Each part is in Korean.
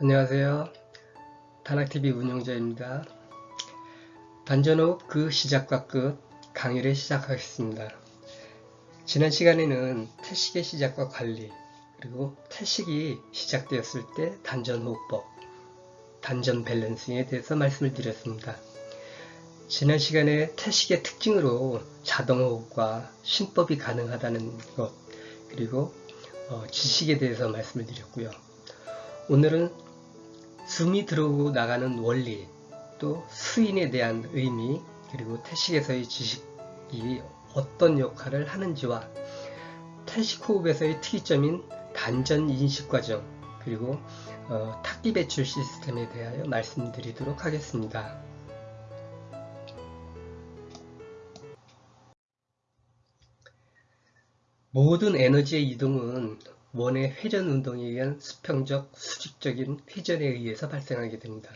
안녕하세요. 단학TV 운영자입니다. 단전호흡 그 시작과 끝 강의를 시작하겠습니다. 지난 시간에는 태식의 시작과 관리 그리고 태식이 시작되었을 때 단전호흡법, 단전 밸런싱에 대해서 말씀을 드렸습니다. 지난 시간에 태식의 특징으로 자동호흡과 신법이 가능하다는 것 그리고 어, 지식에 대해서 말씀을 드렸고요. 오늘은 숨이 들어오고 나가는 원리, 또 수인에 대한 의미, 그리고 태식에서의 지식이 어떤 역할을 하는지와 태식 호흡에서의 특이점인 단전 인식 과정, 그리고 어, 탁기 배출 시스템에 대하여 말씀드리도록 하겠습니다. 모든 에너지의 이동은 원의 회전 운동에 의한 수평적, 수직적인 회전에 의해서 발생하게 됩니다.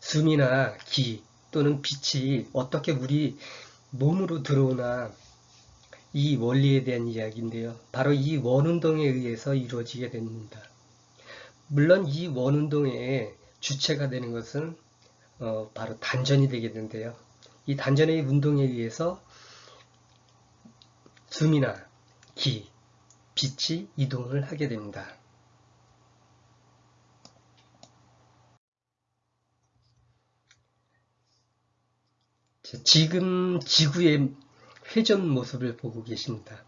숨이나 기 또는 빛이 어떻게 우리 몸으로 들어오나 이 원리에 대한 이야기인데요. 바로 이 원운동에 의해서 이루어지게 됩니다. 물론 이 원운동의 주체가 되는 것은 어, 바로 단전이 되겠는데요. 이 단전의 운동에 의해서 숨이나 기, 빛이 이동을 하게 됩니다. 지금 지구의 회전 모습을 보고 계십니다.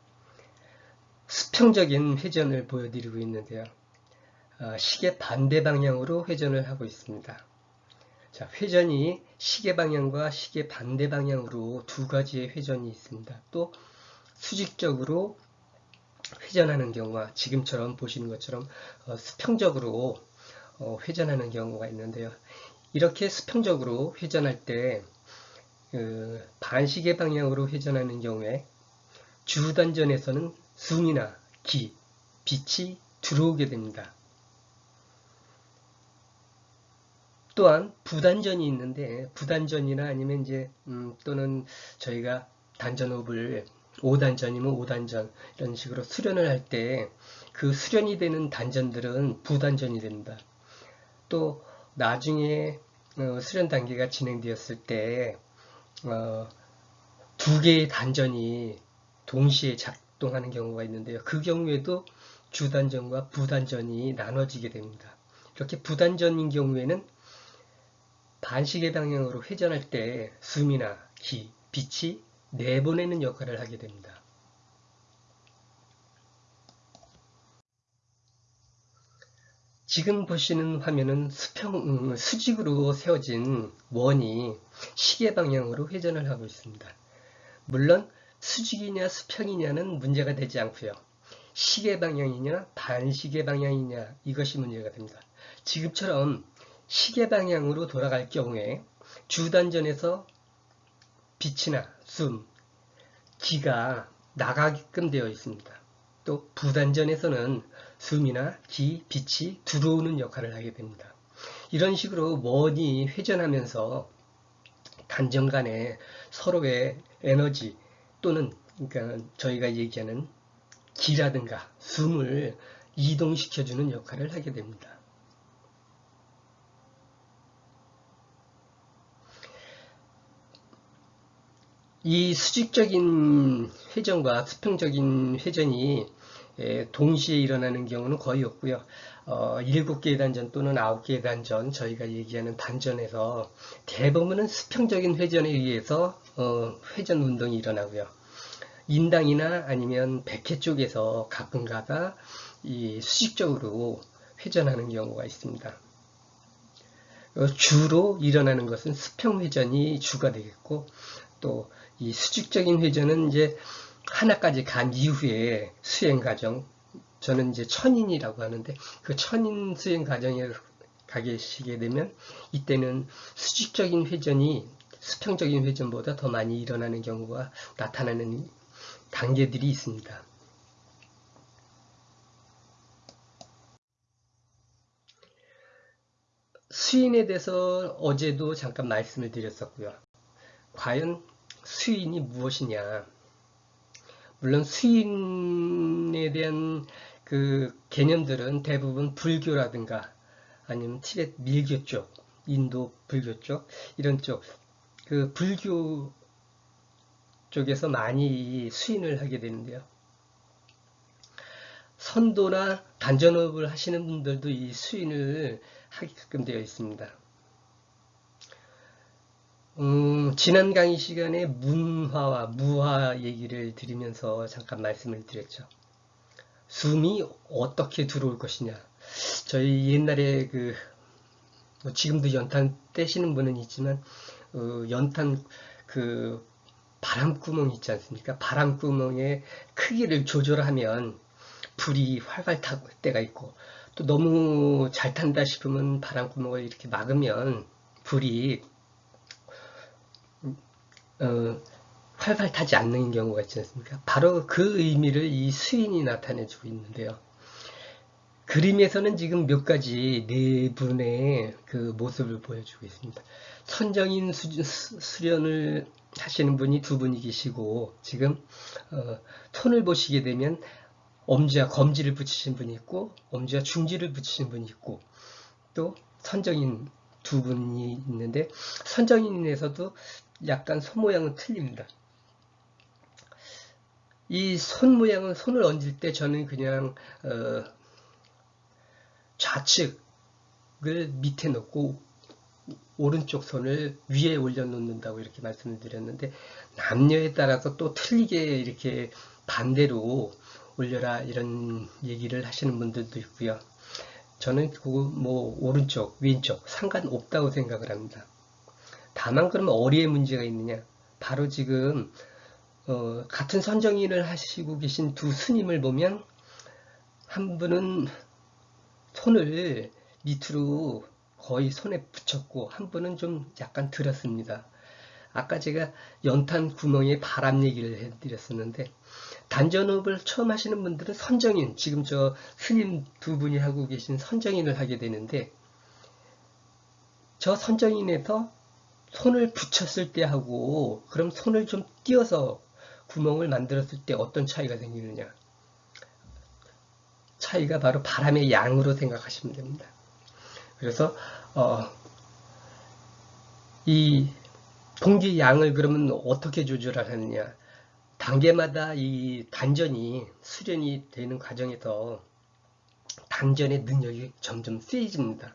수평적인 회전을 보여드리고 있는데요. 아, 시계 반대 방향으로 회전을 하고 있습니다. 자, 회전이 시계 방향과 시계 반대 방향으로 두 가지의 회전이 있습니다. 또 수직적으로 회전하는 경우와 지금처럼 보시는 것처럼 어, 수평적으로 어, 회전하는 경우가 있는데요. 이렇게 수평적으로 회전할 때 그 반시계 방향으로 회전하는 경우에 주단전에서는 숨이나 기, 빛이 들어오게 됩니다. 또한 부단전이 있는데 부단전이나 아니면 이제 음, 또는 저희가 단전호흡을 5단전이면 5단전 이런 식으로 수련을 할 때 그 수련이 되는 단전들은 부단전이 됩니다. 또 나중에 어, 수련 단계가 진행되었을 때 어, 두 개의 단전이 동시에 작동하는 경우가 있는데요. 그 경우에도 주단전과 부단전이 나눠지게 됩니다. 이렇게 부단전인 경우에는 반시계 방향으로 회전할 때 숨이나 기, 빛이 내보내는 역할을 하게 됩니다. 지금 보시는 화면은 수평, 음, 수직으로 세워진 원이 시계 방향으로 회전을 하고 있습니다. 물론 수직이냐 수평이냐는 문제가 되지 않고요. 시계 방향이냐 반시계 방향이냐 이것이 문제가 됩니다. 지금처럼 시계 방향으로 돌아갈 경우에 주단전에서 빛이나 숨, 기가 나가게끔 되어 있습니다. 또 부단전에서는 숨이나 기, 빛이 들어오는 역할을 하게 됩니다. 이런 식으로 원이 회전하면서 단전 간에 서로의 에너지 또는 그러니까 저희가 얘기하는 기라든가 숨을 이동시켜주는 역할을 하게 됩니다. 이 수직적인 회전과 수평적인 회전이 동시에 일어나는 경우는 거의 없고요. 어, 7개의 단전 또는 9개의 단전 저희가 얘기하는 단전에서 대부분은 수평적인 회전에 의해서 어, 회전 운동이 일어나고요. 인당이나 아니면 백회 쪽에서 가끔 가다 이 수직적으로 회전하는 경우가 있습니다. 어, 주로 일어나는 것은 수평 회전이 주가 되겠고 또 이 수직적인 회전은 이제 하나까지 간 이후에 수행 과정 저는 이제 천인이라고 하는데 그 천인 수행 과정에 가계시게 되면 이때는 수직적인 회전이 수평적인 회전보다 더 많이 일어나는 경우가 나타나는 단계들이 있습니다. 수인에 대해서 어제도 잠깐 말씀을 드렸었고요. 과연 수인이 무엇이냐 물론 수인에 대한 그 개념들은 대부분 불교라든가 아니면 티벳 밀교 쪽, 인도 불교 쪽 이런 쪽 그 불교 쪽에서 많이 수인을 하게 되는데요. 선도나 단전업을 하시는 분들도 이 수인을 하게끔 되어 있습니다. 음, 지난 강의 시간에 문화와 무화 얘기를 드리면서 잠깐 말씀을 드렸죠. 숨이 어떻게 들어올 것이냐. 저희 옛날에 그, 뭐 지금도 연탄 떼시는 분은 있지만, 어, 연탄 그 바람구멍 있지 않습니까? 바람구멍의 크기를 조절하면 불이 활활 탈 때가 있고, 또 너무 잘 탄다 싶으면 바람구멍을 이렇게 막으면 불이 어, 활발 타지 않는 경우가 있지 않습니까? 바로 그 의미를 이 수인이 나타내주고 있는데요. 그림에서는 지금 몇 가지 네 분의 그 모습을 보여주고 있습니다. 선정인 수, 련을 하시는 분이 두 분이 계시고 지금 어, 손을 보시게 되면 엄지와 검지를 붙이신 분이 있고 엄지와 중지를 붙이신 분이 있고 또 선정인 두 분이 있는데 선정인에서도 약간 손 모양은 틀립니다. 이 손 모양은 손을 얹을 때 저는 그냥 어, 좌측을 밑에 놓고 오른쪽 손을 위에 올려놓는다고 이렇게 말씀을 드렸는데 남녀에 따라서 또 틀리게 이렇게 반대로 올려라 이런 얘기를 하시는 분들도 있고요. 저는 그뭐 오른쪽, 왼쪽 상관없다고 생각을 합니다. 다만 그러면 어리에 문제가 있느냐? 바로 지금 어, 같은 선정인을 하시고 계신 두 스님을 보면 한 분은 손을 밑으로 거의 손에 붙였고 한 분은 좀 약간 들었습니다. 아까 제가 연탄 구멍에 바람 얘기를 해드렸었는데 단전업을 처음 하시는 분들은 선정인 지금 저 스님 두 분이 하고 계신 선정인을 하게 되는데 저 선정인에서 손을 붙였을 때 하고 그럼 손을 좀 띄어서 구멍을 만들었을 때 어떤 차이가 생기느냐 차이가 바로 바람의 양으로 생각하시면 됩니다. 그래서 어, 이 공기 양을 그러면 어떻게 조절하느냐 단계마다 이 단전이 수련이 되는 과정에서 단전의 능력이 점점 세집니다.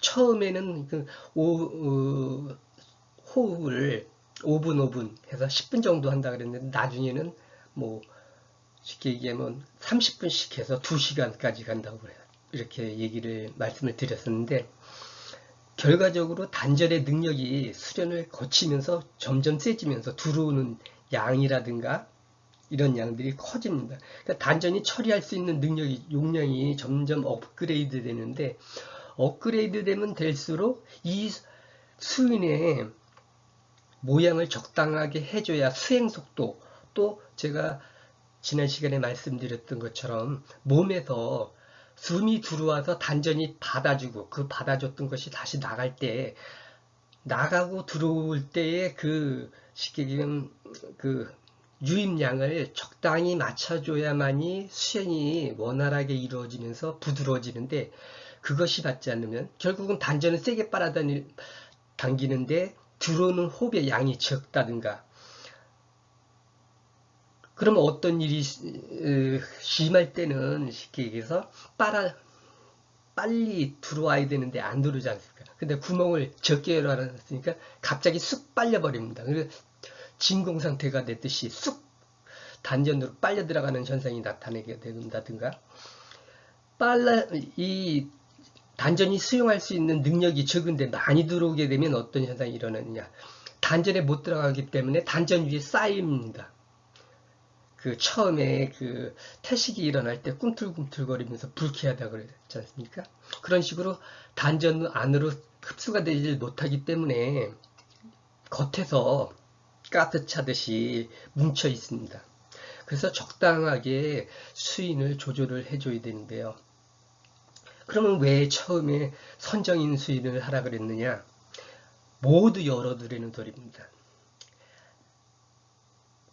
처음에는 그 오, 어, 호흡을 5분 5분 해서 10분 정도 한다 그랬는데 나중에는 뭐 쉽게 얘기하면 30분씩 해서 2시간까지 간다고 그래요. 이렇게 얘기를 말씀을 드렸었는데 결과적으로 단절의 능력이 수련을 거치면서 점점 세지면서 들어오는 양이라든가 이런 양들이 커집니다. 그러니까 단전이 처리할 수 있는 능력이 용량이 점점 업그레이드 되는데 업그레이드 되면 될수록 이 수인의 모양을 적당하게 해줘야 수행 속도 또 제가 지난 시간에 말씀드렸던 것처럼 몸에서 숨이 들어와서 단전이 받아주고 그 받아줬던 것이 다시 나갈 때 나가고 들어올 때의 그 쉽게 얘기하면 그 유입량을 적당히 맞춰줘야만이 수행이 원활하게 이루어지면서 부드러워지는데 그것이 받지 않으면 결국은 단전을 세게 빨아당기는데 들어오는 호흡의 양이 적다든가 그러면 어떤 일이 심할 때는 쉽게 얘기해서 빨아 빨리 들어와야 되는데 안 들어오지 않습니까? 근데 구멍을 적게 열어놨으니까 갑자기 쑥 빨려버립니다. 그래서 진공 상태가 됐듯이 쑥 단전으로 빨려 들어가는 현상이 나타나게 된다든가 빨라 이 단전이 수용할 수 있는 능력이 적은데 많이 들어오게 되면 어떤 현상이 일어나느냐. 단전에 못 들어가기 때문에 단전 위에 쌓입니다. 그 처음에 그 태식이 일어날 때 꿈틀꿈틀거리면서 불쾌하다 그랬지 않습니까? 그런 식으로 단전 안으로 흡수가 되지 못하기 때문에 겉에서 가스 차듯이 뭉쳐 있습니다. 그래서 적당하게 수인을 조절을 해줘야 되는데요. 그러면 왜 처음에 선정인 수인을 하라 그랬느냐? 모두 열어두려는 소리입니다.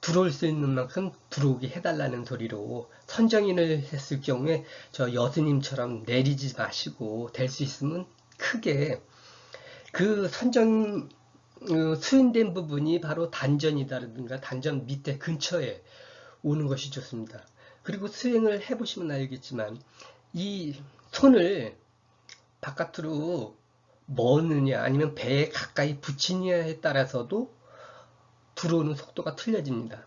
들어올 수 있는 만큼 들어오게 해달라는 소리로 선정인을 했을 경우에 저 여수님처럼 내리지 마시고 될 수 있으면 크게 그 선정 어, 수인된 부분이 바로 단전이다든가 단전 밑에 근처에 오는 것이 좋습니다. 그리고 수행을 해보시면 알겠지만 이 손을 바깥으로 머느냐 아니면 배에 가까이 붙이냐에 따라서도 들어오는 속도가 틀려집니다.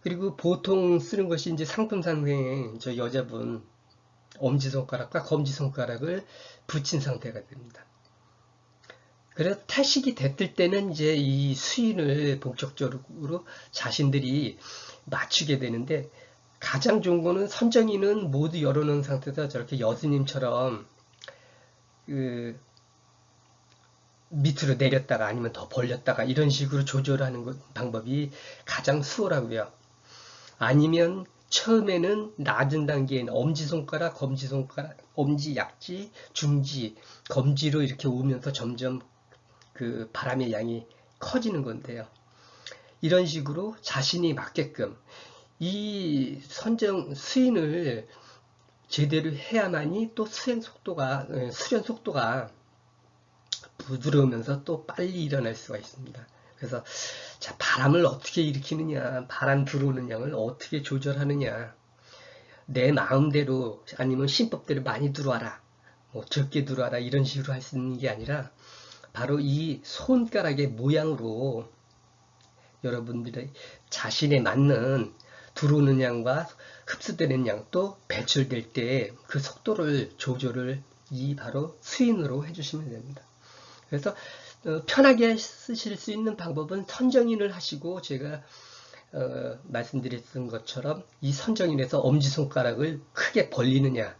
그리고 보통 쓰는 것이 이제 상품상생에 저 여자분 엄지손가락과 검지손가락을 붙인 상태가 됩니다. 그래서 탈식이 됐을 때는 이제 이 수인을 본격적으로 자신들이 맞추게 되는데 가장 좋은 거는 선정이는 모두 열어놓은 상태에서 저렇게 여수님처럼 그 밑으로 내렸다가 아니면 더 벌렸다가 이런 식으로 조절하는 것, 방법이 가장 수월하고요. 아니면 처음에는 낮은 단계인 엄지손가락, 검지손가락, 엄지, 약지, 중지, 검지로 이렇게 오면서 점점 그 바람의 양이 커지는 건데요. 이런 식으로 자신이 맞게끔 이 선정 수인을 제대로 해야만이 또 수행 속도가 어, 수련 속도가 부드러우면서 또 빨리 일어날 수가 있습니다. 그래서 자 바람을 어떻게 일으키느냐 바람 들어오는 양을 어떻게 조절하느냐 내 마음대로 아니면 신법대로 많이 들어와라 뭐 적게 들어와라 이런 식으로 할 수 있는 게 아니라 바로 이 손가락의 모양으로 여러분들의 자신에 맞는 들어오는 양과 흡수되는 양 또 배출될 때 그 속도를 조절을 이 바로 스윙으로 해주시면 됩니다. 그래서 어, 편하게 쓰실 수 있는 방법은 선정인을 하시고 제가 어, 말씀드렸던 것처럼 이 선정인에서 엄지손가락을 크게 벌리느냐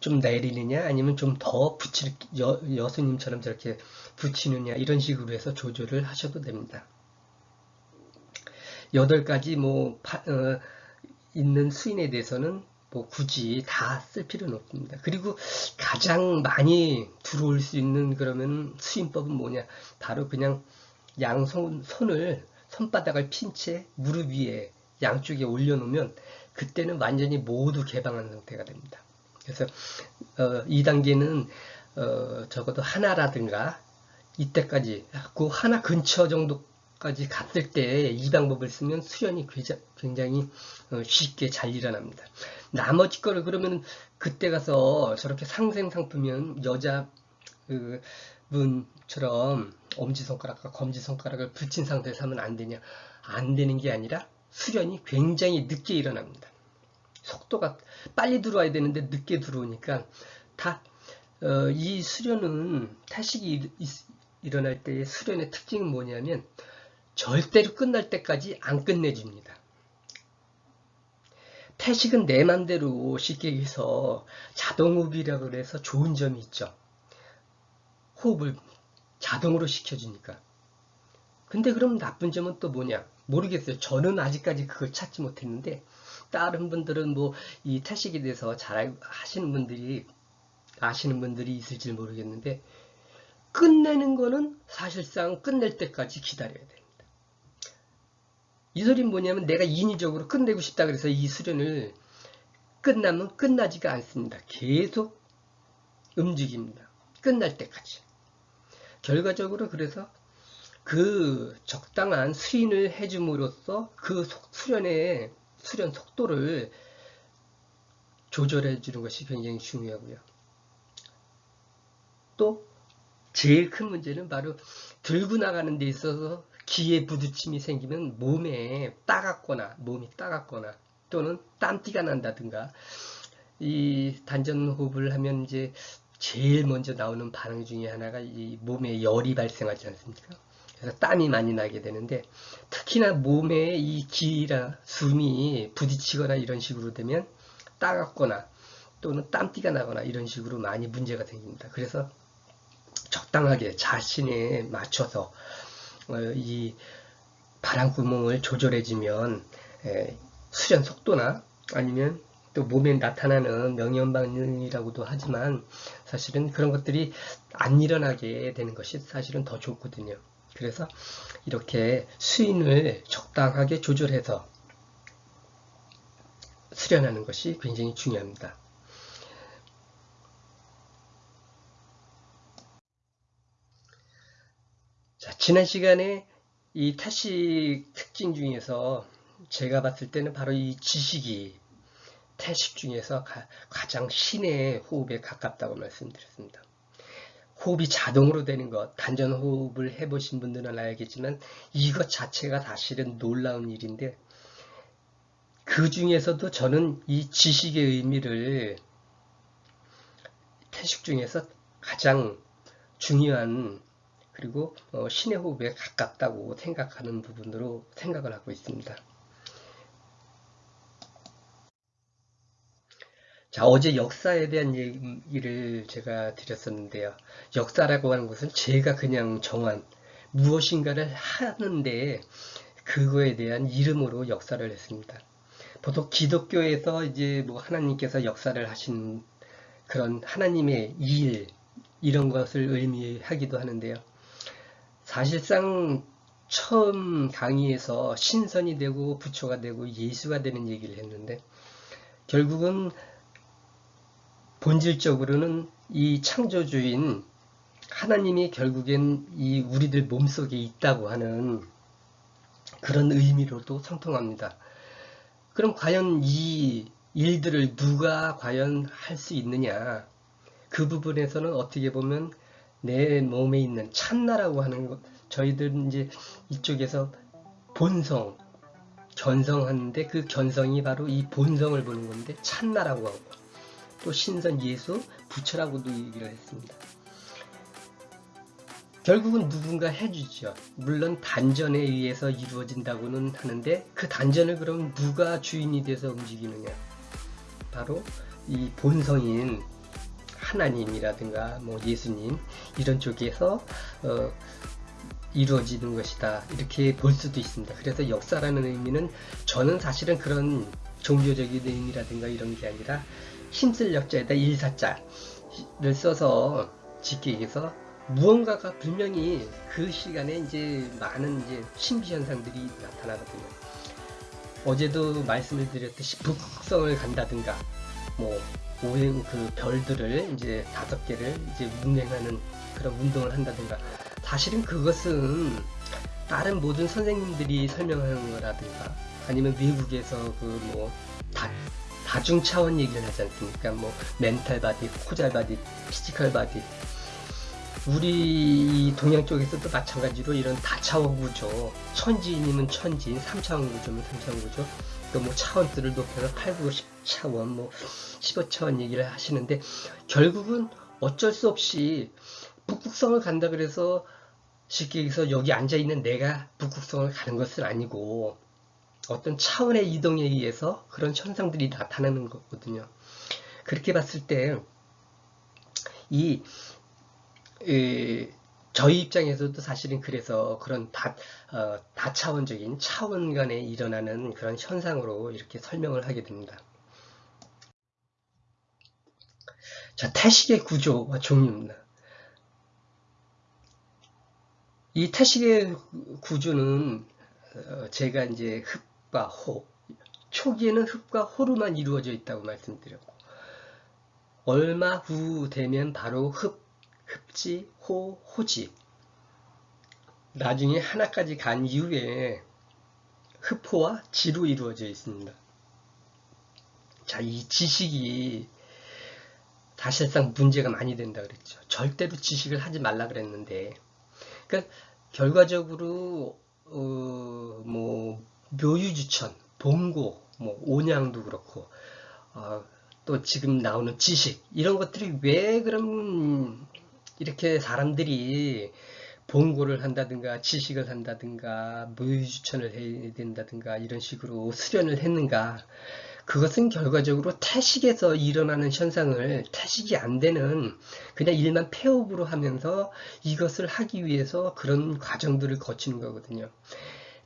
좀 내리느냐 아니면 좀 더 붙일 여, 여수님처럼 저렇게 붙이느냐 이런 식으로 해서 조절을 하셔도 됩니다. 여덟 가지 뭐 파, 어, 있는 수인에 대해서는 뭐 굳이 다 쓸 필요는 없습니다. 그리고 가장 많이 들어올 수 있는 그러면 수인법은 뭐냐? 바로 그냥 양손 손을 손바닥을 핀 채 무릎 위에 양쪽에 올려놓으면 그때는 완전히 모두 개방한 상태가 됩니다. 그래서 어, 2단계는 어, 적어도 하나라든가 이때까지 그 하나 근처 정도 까지 갔을 때 이 방법을 쓰면 수련이 굉장히 어, 쉽게 잘 일어납니다. 나머지 거를 그러면 그때 가서 저렇게 상생 상품면 여자 그 분처럼 엄지손가락과 검지손가락을 붙인 상태에서 하면 안 되냐? 안 되는 게 아니라 수련이 굉장히 늦게 일어납니다. 속도가 빨리 들어와야 되는데 늦게 들어오니까 다이 어, 수련은 타식이 일어날 때의 수련의 특징은 뭐냐면 절대로 끝날 때까지 안 끝내줍니다. 태식은 내 맘대로 쉽게 해서 자동호흡이라고 해서 좋은 점이 있죠. 호흡을 자동으로 시켜주니까. 근데 그럼 나쁜 점은 또 뭐냐? 모르겠어요. 저는 아직까지 그걸 찾지 못했는데 다른 분들은 뭐 이 태식에 대해서 잘 하시는 분들이 아시는 분들이 있을지 모르겠는데 끝내는 거는 사실상 끝낼 때까지 기다려야 돼요. 이 소리는 뭐냐면 내가 인위적으로 끝내고 싶다 그래서 이 수련을 끝나면 끝나지가 않습니다. 계속 움직입니다. 끝날 때까지. 결과적으로 그래서 그 적당한 수인을 해줌으로써 그 수련의 수련 속도를 조절해 주는 것이 굉장히 중요하고요. 또 제일 큰 문제는 바로 들고 나가는 데 있어서 기에 부딪힘이 생기면 몸에 따갑거나 몸이 따갑거나 또는 땀띠가 난다든가 이 단전 호흡을 하면 이제 제일 먼저 나오는 반응 중에 하나가 이 몸에 열이 발생하지 않습니까? 그래서 땀이 많이 나게 되는데 특히나 몸에 이 기라 숨이 부딪히거나 이런 식으로 되면 따갑거나 또는 땀띠가 나거나 이런 식으로 많이 문제가 생깁니다. 그래서 적당하게 자신에 맞춰서 어, 이 바람구멍을 조절해주면 수련 속도나 아니면 또 몸에 나타나는 명현반응이라고도 하지만 사실은 그런 것들이 안 일어나게 되는 것이 사실은 더 좋거든요. 그래서 이렇게 수인을 적당하게 조절해서 수련하는 것이 굉장히 중요합니다. 지난 시간에 이 태식 특징 중에서 제가 봤을 때는 바로 이 지식이 태식 중에서 가, 장 신의 호흡에 가깝다고 말씀드렸습니다. 호흡이 자동으로 되는 것, 단전 호흡을 해보신 분들은 알겠지만 이것 자체가 사실은 놀라운 일인데 그 중에서도 저는 이 지식의 의미를 태식 중에서 가장 중요한 그리고 어, 신의 호흡에 가깝다고 생각하는 부분으로 생각을 하고 있습니다. 자, 어제 역사에 대한 얘기를 제가 드렸었는데요. 역사라고 하는 것은 제가 그냥 정한 무엇인가를 하는데 그거에 대한 이름으로 역사를 했습니다. 보통 기독교에서 이제 뭐 하나님께서 역사를 하신 그런 하나님의 일 이런 것을 의미하기도 하는데요. 사실상 처음 강의에서 신선이 되고 부처가 되고 예수가 되는 얘기를 했는데 결국은 본질적으로는 이 창조주인 하나님이 결국엔 이 우리들 몸속에 있다고 하는 그런 의미로도 성통합니다. 그럼 과연 이 일들을 누가 과연 할 수 있느냐? 그 부분에서는 어떻게 보면 내 몸에 있는 참나라고 하는 것, 저희들 이제 이쪽에서 본성, 견성하는데 그 견성이 바로 이 본성을 보는 건데 참나라고 하고 또 신선 예수, 부처라고도 얘기를 했습니다. 결국은 누군가 해주죠. 물론 단전에 의해서 이루어진다고는 하는데 그 단전을 그럼 누가 주인이 돼서 움직이느냐. 바로 이 본성인 하나님이라든가 뭐 예수님 이런 쪽에서 어, 이루어지는 것이다 이렇게 볼 수도 있습니다. 그래서 역사라는 의미는 저는 사실은 그런 종교적인 의미라든가 이런 게 아니라 힘쓸 역자에다 일사자를 써서 짓기 위해서 무언가가 분명히 그 시간에 이제 많은 이제 신비 현상들이 나타나거든요. 어제도 말씀을 드렸듯이 북극성을 간다든가 뭐 오행 그 별들을 이제 다섯 개를 이제 운행하는 그런 운동을 한다든가. 사실은 그것은 다른 모든 선생님들이 설명하는 거라든가 아니면 미국에서 그 뭐 다중 차원 얘기를 하지 않습니까? 뭐 mental body, causal body, physical body. 우리 동양 쪽에서도 마찬가지로 이런 다차원 구조 천지인이면 천지인, 3차원 구조면 3차원 구조. 뭐 차원들을 높여서 8, 9, 10차원, 뭐 15차원 얘기를 하시는데 결국은 어쩔 수 없이 북극성을 간다 그래서 쉽게 얘기해서 여기 앉아 있는 내가 북극성을 가는 것은 아니고 어떤 차원의 이동에 의해서 그런 현상들이 나타나는 거거든요. 그렇게 봤을 때이 저희 입장에서도 사실은 그래서 그런 다, 어, 다차원적인 차원 간에 일어나는 그런 현상으로 이렇게 설명을 하게 됩니다. 자, 태식의 구조와 종류입니다. 이 태식의 구조는 어, 제가 이제 흡과 호, 초기에는 흡과 호로만 이루어져 있다고 말씀드렸고 얼마 후 되면 바로 흡, 흡지, 호, 호지. 나중에 하나까지 간 이후에 흡호와 지로 이루어져 있습니다. 자, 이 지식이 사실상 문제가 많이 된다 그랬죠. 절대로 지식을 하지 말라 그랬는데, 그러니까 결과적으로 어, 뭐 묘유주천, 봉고, 뭐 온양도 그렇고, 어, 또 지금 나오는 지식 이런 것들이 왜 그럼 이렇게 사람들이 봉고를 한다든가 지식을 한다든가 무유추천을 해야 된다든가 이런 식으로 수련을 했는가 그것은 결과적으로 태식에서 일어나는 현상을 태식이 안 되는 그냥 일만 폐업으로 하면서 이것을 하기 위해서 그런 과정들을 거치는 거거든요.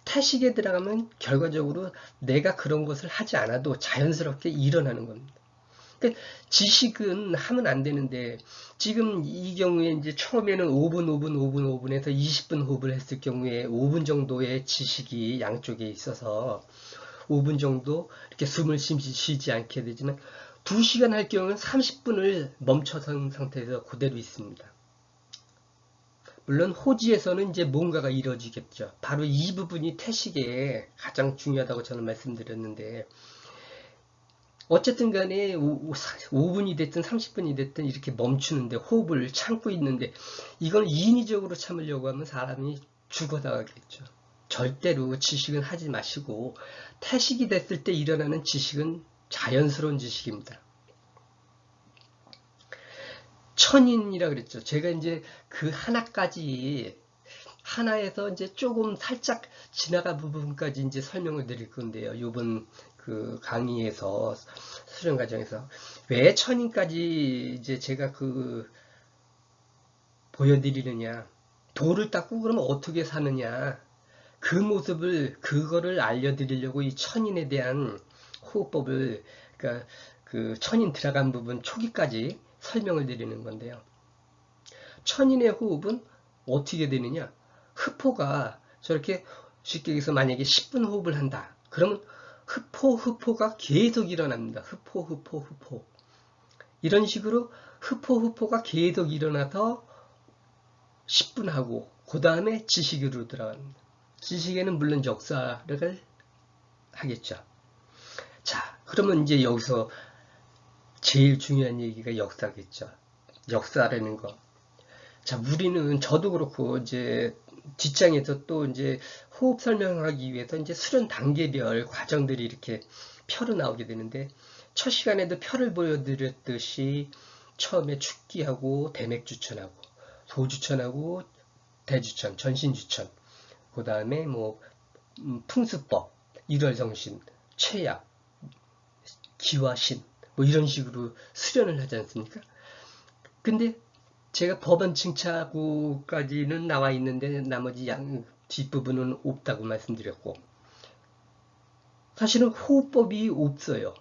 태식에 들어가면 결과적으로 내가 그런 것을 하지 않아도 자연스럽게 일어나는 겁니다. 그러니까 지식은 하면 안 되는데 지금 이 경우에 이제 처음에는 5분, 5분, 5분, 5분에서 20분 호흡을 했을 경우에 5분 정도의 지식이 양쪽에 있어서 5분 정도 이렇게 숨을 쉬지, 않게 되지만 2시간 할 경우는 30분을 멈춰선 상태에서 그대로 있습니다. 물론 호지에서는 이제 뭔가가 이루어지겠죠. 바로 이 부분이 태식에 가장 중요하다고 저는 말씀드렸는데 어쨌든 간에 5분이 됐든 30분이 됐든 이렇게 멈추는데 호흡을 참고 있는데 이걸 인위적으로 참으려고 하면 사람이 죽어나가겠죠. 절대로 지식은 하지 마시고 태식이 됐을 때 일어나는 지식은 자연스러운 지식입니다. 천인이라 그랬죠. 제가 이제 그 하나까지 하나에서 이제 조금 살짝 지나간 부분까지 이제 설명을 드릴 건데요. 요번 그 강의에서 수련 과정에서 왜 천인까지 이제 제가 그 보여드리느냐 돌을 닦고 그러면 어떻게 사느냐 그 모습을 그거를 알려드리려고 이 천인에 대한 호흡법을 그러니까 그 천인 들어간 부분 초기까지 설명을 드리는 건데요. 천인의 호흡은 어떻게 되느냐? 흡포가 저렇게 쉽게 얘기해서 만약에 10분 호흡을 한다. 그러면 흡포, 흡포가 계속 일어납니다. 흡포, 흡포, 흡포. 이런 식으로 흡포, 흡포가 계속 일어나서 10분 하고 그 다음에 지식으로 들어갑니다. 지식에는 물론 역사를 하겠죠. 자, 그러면 이제 여기서 제일 중요한 얘기가 역사겠죠. 역사라는 거. 자, 우리는 저도 그렇고 이제 뒷장에서 또 이제 호흡 설명하기 위해서 이제 수련 단계별 과정들이 이렇게 표로 나오게 되는데 첫 시간에도 표를 보여드렸듯이 처음에 축기하고 대맥주천하고 소주천하고 대주천, 전신주천 그 다음에 뭐 음, 풍수법, 일월성신, 최약, 기화신 뭐 이런 식으로 수련을 하지 않습니까? 근데 제가 법원 칭차구까지는 나와 있는데 나머지 양 뒷부분은 없다고 말씀드렸고 사실은 호흡법이 없어요.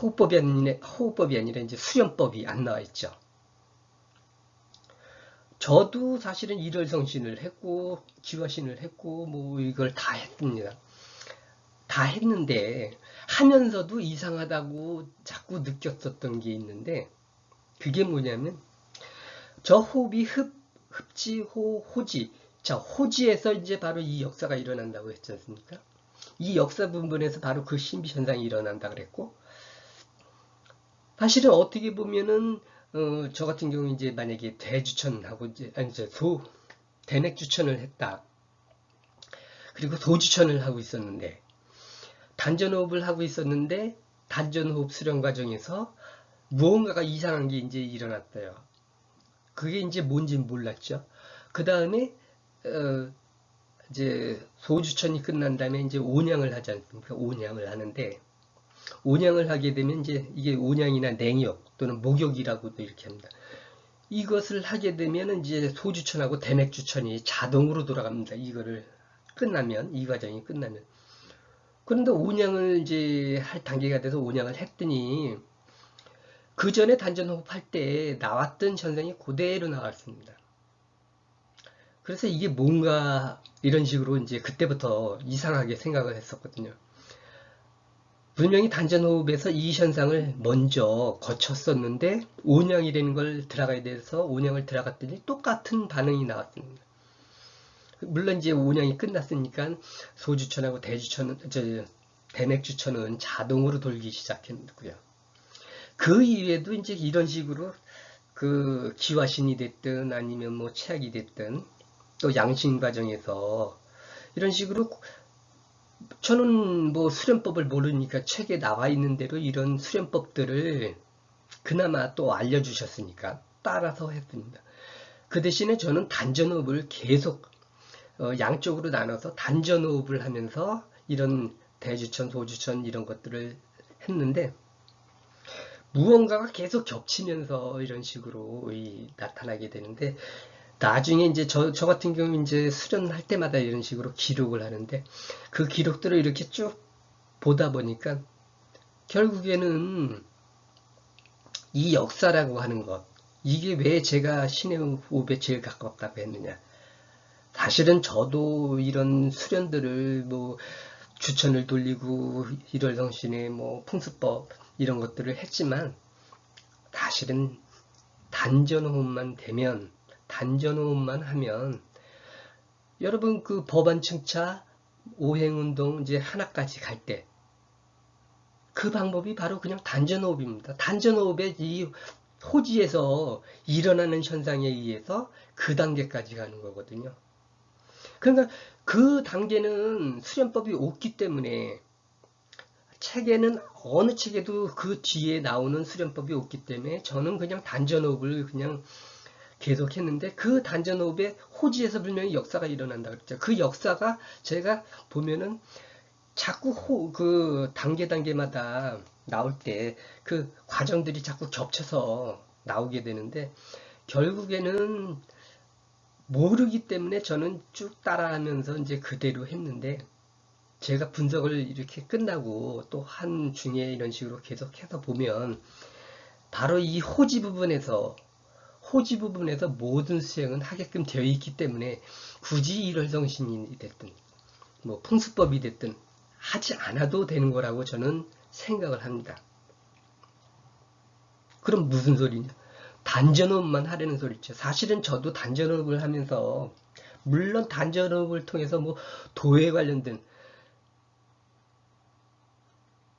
호흡법이 아니라, 호흡법이 아니라 이제 수련법이 안 나와 있죠. 저도 사실은 일월성신을 했고 기화신을 했고 뭐 이걸 다 했습니다. 다 했는데 하면서도 이상하다고 자꾸 느꼈었던 게 있는데 그게 뭐냐면 저 호흡이 흡, 흡지, 호, 호지 자 호지에서 이제 바로 이 역사가 일어난다고 했지 않습니까? 이 역사 부분에서 바로 그 신비 현상이 일어난다 그랬고 사실은 어떻게 보면은 어, 저 같은 경우 이제 만약에 대주천하고 이제 아니 이제 소 대넥주천을 했다. 그리고 소주천을 하고 있었는데 단전호흡을 하고 있었는데 단전호흡 수련 과정에서 무언가가 이상한 게 이제 일어났어요. 그게 이제 뭔지 몰랐죠. 그 다음에 어, 이제 소주천이 끝난 다음에 이제 온양을 하지 않습니까? 온양을 하는데 온양을 하게 되면 이제 이게 온양이나 냉욕 또는 목욕이라고도 이렇게 합니다. 이것을 하게 되면 이제 소주천하고 대맥주천이 자동으로 돌아갑니다. 이거를 끝나면 이 과정이 끝나면 그런데 온양을 이제 할 단계가 돼서 온양을 했더니 그 전에 단전호흡 할 때 나왔던 현상이 그대로 나왔습니다. 그래서 이게 뭔가 이런 식으로 이제 그때부터 이상하게 생각을 했었거든요. 분명히 단전호흡에서 이 현상을 먼저 거쳤었는데 온양이라는 걸 들어가야 돼서 온양을 들어갔더니 똑같은 반응이 나왔습니다. 물론 이제 운영이 끝났으니까 소주천하고 대주천, 저, 대맥주천은 자동으로 돌기 시작했고요. 그 이외에도 이제 이런 식으로 그 기화신이 됐든 아니면 뭐 체약이 됐든 또 양신 과정에서 이런 식으로 저는 뭐 수련법을 모르니까 책에 나와 있는 대로 이런 수련법들을 그나마 또 알려주셨으니까 따라서 했습니다. 그 대신에 저는 단전업을 계속 어, 양쪽으로 나눠서 단전호흡을 하면서 이런 대주천, 소주천 이런 것들을 했는데 무언가가 계속 겹치면서 이런 식으로 나타나게 되는데 나중에 이제 저, 저 같은 경우 이제 수련할 때마다 이런 식으로 기록을 하는데 그 기록들을 이렇게 쭉 보다 보니까 결국에는 이 역사라고 하는 것, 이게 왜 제가 신의 호흡에 제일 가깝다고 했느냐. 사실은 저도 이런 수련들을 뭐 추천을 돌리고 일월성신의 뭐 풍수법 이런 것들을 했지만 사실은 단전호흡만 되면 단전호흡만 하면 여러분 그 법안 층차 오행운동 이제 하나까지 갈 때 그 방법이 바로 그냥 단전호흡입니다. 단전호흡의 이 호지에서 일어나는 현상에 의해서 그 단계까지 가는 거거든요. 그러니까 그 단계는 수련법이 없기 때문에 책에는 어느 책에도 그 뒤에 나오는 수련법이 없기 때문에 저는 그냥 단전호흡을 그냥 계속 했는데 그 단전 호흡의 호지에서 분명히 역사가 일어난다 그랬죠. 그 역사가 제가 보면은 자꾸 호, 그 단계 단계마다 나올 때 그 과정들이 자꾸 겹쳐서 나오게 되는데 결국에는 모르기 때문에 저는 쭉 따라하면서 이제 그대로 했는데 제가 분석을 이렇게 끝나고 또 한 중에 이런 식으로 계속해서 보면 바로 이 호지 부분에서 호지 부분에서 모든 수행은 하게끔 되어 있기 때문에 굳이 일월성신이 됐든 뭐 풍수법이 됐든 하지 않아도 되는 거라고 저는 생각을 합니다. 그럼 무슨 소리냐? 단전호흡만 하려는 소리죠. 사실은 저도 단전호흡을 하면서 물론 단전호흡을 통해서 뭐 도에 관련된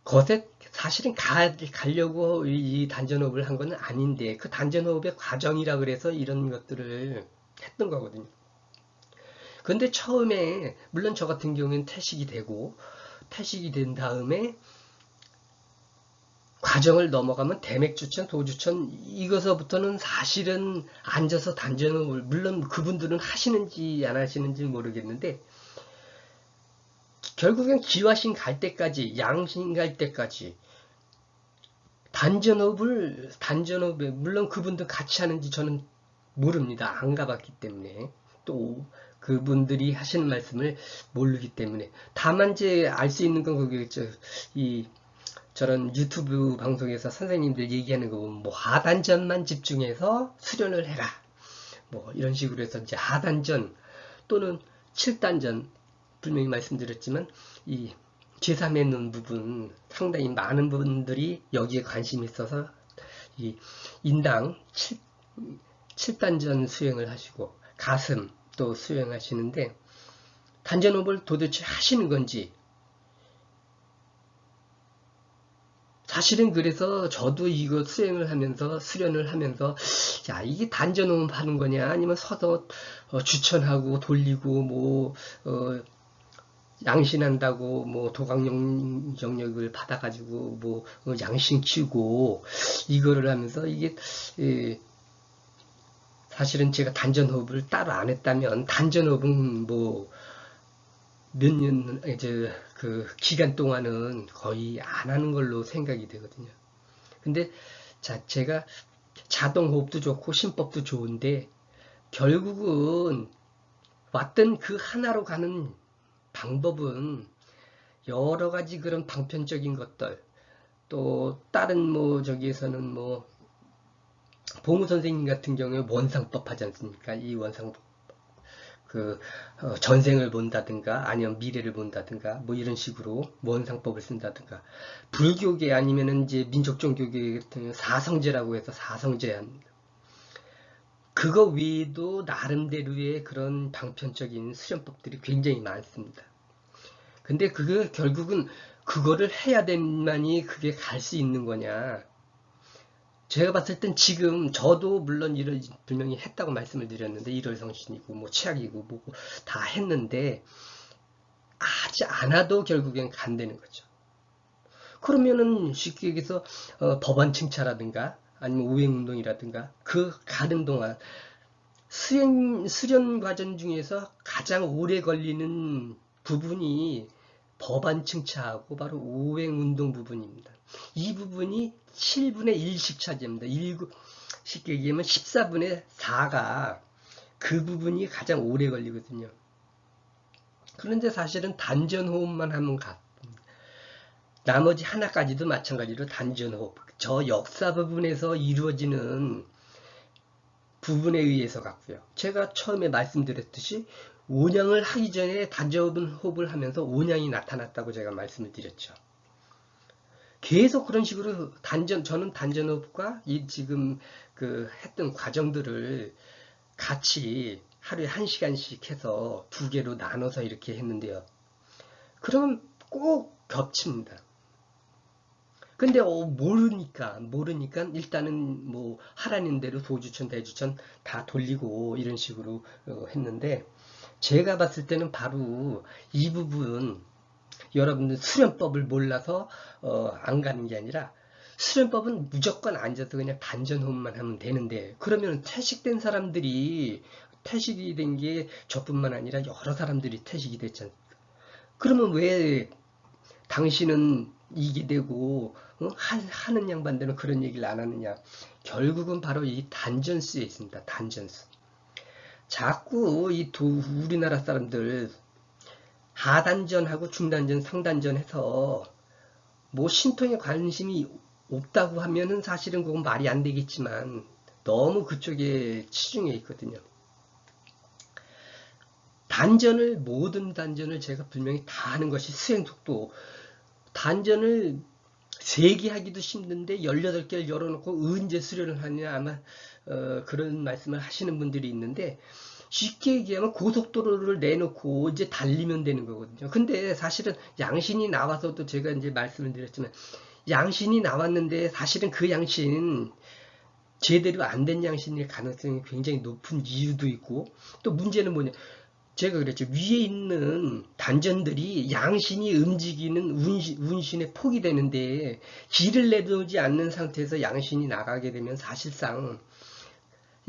것에 사실은 가, 가려고 이 단전호흡을 한 건 아닌데 그 단전호흡의 과정이라 그래서 이런 것들을 했던 거거든요. 근데 처음에 물론 저 같은 경우에는 퇴식이 되고 퇴식이 된 다음에 과정을 넘어가면 대맥주천, 도주천 이것서부터는 사실은 앉아서 단전호흡을 물론 그분들은 하시는지 안 하시는지 모르겠는데 결국엔 기화신 갈 때까지 양신 갈 때까지 단전업을 단전업에 물론 그분들 같이 하는지 저는 모릅니다. 안 가봤기 때문에 또 그분들이 하시는 말씀을 모르기 때문에 다만 이제 알 수 있는 건 그게죠. 이 저런 유튜브 방송에서 선생님들 얘기하는 거 보면 뭐 하단전만 집중해서 수련을 해라. 뭐 이런 식으로 해서 이제 하단전 또는 7단전 분명히 말씀드렸지만 이 제3의 눈 부분 상당히 많은 분들이 여기에 관심이 있어서 이 인당 7, 7단전 수행을 하시고 가슴 또 수행하시는데 단전호흡을 도대체 하시는 건지 사실은 그래서 저도 이거 수행을 하면서 수련을 하면서 야 이게 단전호흡 하는 거냐? 아니면 서서 어, 추천하고 돌리고 뭐 어, 양신한다고 뭐 도강 영역을 받아가지고 뭐 어, 양신 키우고 이거를 하면서 이게 예, 사실은 제가 단전호흡을 따로 안 했다면 단전호흡은 뭐 몇 년 이제 그 기간 동안은 거의 안 하는 걸로 생각이 되거든요. 근데 자 제가 자동호흡도 좋고 심법도 좋은데 결국은 왔던 그 하나로 가는 방법은 여러 가지 그런 방편적인 것들 또 다른 뭐 저기에서는 뭐 봉우 선생님 같은 경우에 원상법 하지 않습니까? 이 원상법 그 어, 전생을 본다든가 아니면 미래를 본다든가 뭐 이런 식으로 원상법을 쓴다든가 불교계 아니면은 이제 민족 종교계 같은 사성제라고 해서 사성제 그거 외에도 나름대로의 그런 방편적인 수련법들이 굉장히 많습니다. 근데 그게 결국은 그거를 해야 된만이 그게 갈 수 있는 거냐. 제가 봤을 땐 지금 저도 물론 이런 분명히 했다고 말씀을 드렸는데 일월 성신이고 뭐 치약이고 뭐고 다 했는데 하지 않아도 결국엔 간다는 거죠. 그러면은 쉽게 얘기해서 어, 법안 칭차라든가 아니면 우행운동이라든가 그 가는 동안 수행, 수련 과정 중에서 가장 오래 걸리는 부분이 법안 칭차하고 바로 우행운동 부분입니다. 이 부분이 7분의 1씩 차지합니다. 1, 쉽게 얘기하면 14분의 4가 그 부분이 가장 오래 걸리거든요. 그런데 사실은 단전호흡만 하면 가. 나머지 하나까지도 마찬가지로 단전호흡. 저 역사 부분에서 이루어지는 부분에 의해서 같고요. 제가 처음에 말씀드렸듯이 온양을 하기 전에 단전호흡을 하면서 온양이 나타났다고 제가 말씀을 드렸죠. 계속 그런 식으로 단전 저는 단전호흡과 이 지금 그 했던 과정들을 같이 하루에 한 시간씩 해서 두 개로 나눠서 이렇게 했는데요. 그러면 꼭 겹칩니다. 근데 어, 모르니까 모르니까 일단은 뭐 하라는 대로 소주천 대주천 다 돌리고 이런 식으로 어, 했는데 제가 봤을 때는 바로 이 부분 여러분들 수련법을 몰라서 어, 안 가는 게 아니라 수련법은 무조건 앉아서 그냥 단전호흡만 하면 되는데 그러면 퇴식된 사람들이 퇴식이 된 게 저뿐만 아니라 여러 사람들이 퇴식이 됐잖아요. 그러면 왜 당신은 이게 되고 어? 하, 는 양반들은 그런 얘기를 안 하느냐 결국은 바로 이 단전수에 있습니다 단전수 자꾸 이 두, 우리나라 사람들 하단전하고 중단전 상단전 해서 뭐 신통에 관심이 없다고 하면은 사실은 그건 말이 안 되겠지만 너무 그쪽에 치중해 있거든요. 단전을 모든 단전을 제가 분명히 다 하는 것이 수행 속도. 단전을 3개 하기도 힘든데 18개를 열어놓고 언제 수련을 하냐 아마 어, 그런 말씀을 하시는 분들이 있는데 쉽게 얘기하면 고속도로를 내놓고 이제 달리면 되는 거거든요. 근데 사실은 양신이 나와서도 제가 이제 말씀을 드렸지만 양신이 나왔는데 사실은 그 양신 제대로 안 된 양신일 가능성이 굉장히 높은 이유도 있고 또 문제는 뭐냐 제가 그랬죠. 위에 있는 단전들이 양신이 움직이는 운신, 운신에 폭이 되는데 길을 내두지 않는 상태에서 양신이 나가게 되면 사실상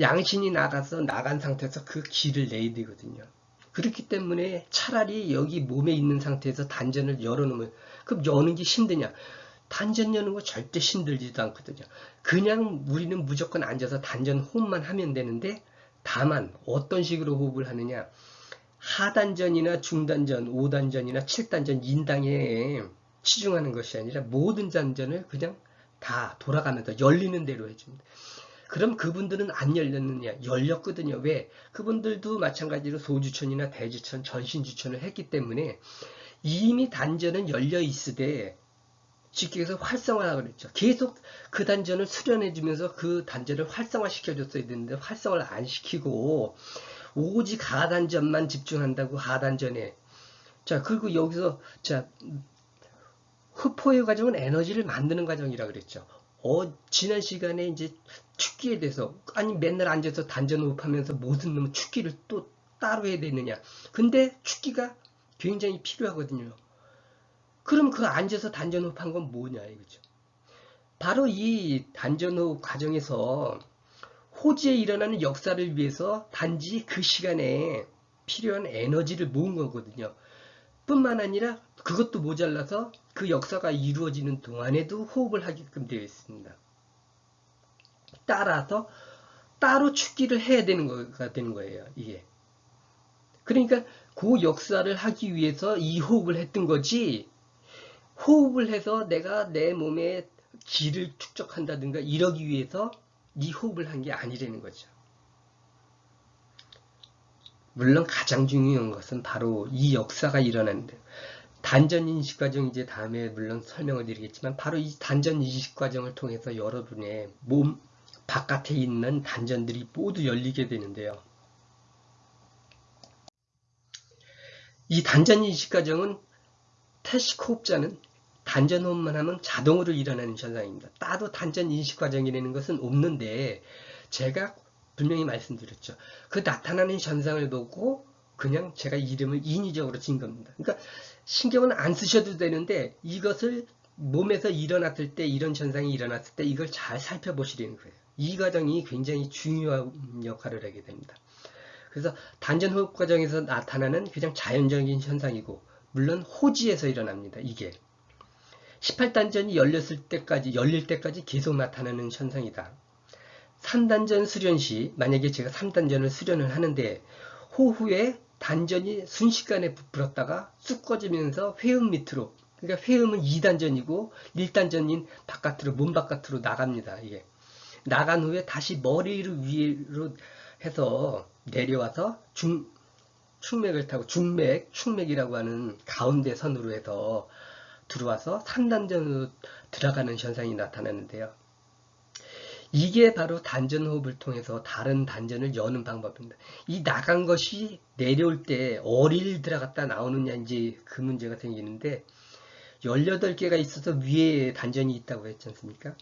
양신이 나가서 나간 상태에서 그 길을 내야 되거든요. 그렇기 때문에 차라리 여기 몸에 있는 상태에서 단전을 열어놓으면 그럼 여는 게 힘드냐? 단전 여는 거 절대 힘들지도 않거든요. 그냥 우리는 무조건 앉아서 단전 호흡만 하면 되는데 다만 어떤 식으로 호흡을 하느냐? 하단전이나 중단전, 5단전이나 7단전 인당에 치중하는 것이 아니라 모든 단전을 그냥 다 돌아가면서 열리는 대로 해줍니다. 그럼 그분들은 안 열렸느냐? 열렸거든요. 왜? 그분들도 마찬가지로 소주천이나 대주천, 전신주천을 했기 때문에 이미 단전은 열려 있으되 해서 활성화라 그랬죠. 계속 그 단전을 수련해 주면서 그 단전을 활성화 시켜줬어야 되는데 활성화를 안 시키고 오직 하단전만 집중한다고 하단전에 자 그리고 여기서 자 흡포의 과정은 에너지를 만드는 과정이라 그랬죠. 어 지난 시간에 이제 축기에 대해서 아니 맨날 앉아서 단전 호흡하면서 무슨 놈 축기를 또 따로 해야 되느냐. 근데 축기가 굉장히 필요하거든요. 그럼 그 앉아서 단전 호흡한 건 뭐냐 이거죠. 바로 이 단전 호흡 과정에서 호지에 일어나는 역사를 위해서 단지 그 시간에 필요한 에너지를 모은 거거든요. 뿐만 아니라 그것도 모자라서 그 역사가 이루어지는 동안에도 호흡을 하게끔 되어 있습니다. 따라서 따로 축기를 해야 되는 거가 되는 거예요. 이게. 그러니까 그 역사를 하기 위해서 이 호흡을 했던 거지 호흡을 해서 내가 내 몸에 기를 축적한다든가 이러기 위해서 이 호흡을 한 게 아니라는 거죠. 물론 가장 중요한 것은 바로 이 역사가 일어나는데 단전 인식 과정 이제 다음에 물론 설명을 드리겠지만 바로 이 단전 인식 과정을 통해서 여러분의 몸 바깥에 있는 단전들이 모두 열리게 되는데요. 이 단전 인식 과정은 태식 호흡자는 단전 호흡만 하면 자동으로 일어나는 현상입니다. 따로 단전 인식 과정이라는 것은 없는데 제가 분명히 말씀드렸죠. 그 나타나는 현상을 보고 그냥 제가 이름을 인위적으로 진 겁니다. 그러니까 신경은 안 쓰셔도 되는데 이것을 몸에서 일어났을 때 이런 현상이 일어났을 때 이걸 잘 살펴보시려는 거예요. 이 과정이 굉장히 중요한 역할을 하게 됩니다. 그래서 단전 호흡 과정에서 나타나는 그냥 자연적인 현상이고 물론 호지에서 일어납니다. 이게 18단전이 열렸을 때까지 열릴 때까지 계속 나타나는 현상이다. 3단전 수련 시 만약에 제가 3단전을 수련을 하는데 호후에 단전이 순식간에 부풀었다가 쑥 꺼지면서 회음 밑으로 그러니까 회음은 2단전이고 1단전인 바깥으로 몸 바깥으로 나갑니다. 이게 나간 후에 다시 머리를 위로 해서 내려와서 중 충맥을 타고 중맥, 충맥이라고 하는 가운데 선으로 해서 들어와서 3단전으로 들어가는 현상이 나타나는데요. 이게 바로 단전 호흡을 통해서 다른 단전을 여는 방법입니다. 이 나간 것이 내려올 때 어릴 들어갔다 나오느냐 이제 그 문제가 생기는데 18개가 있어서 위에 단전이 있다고 했지 않습니까?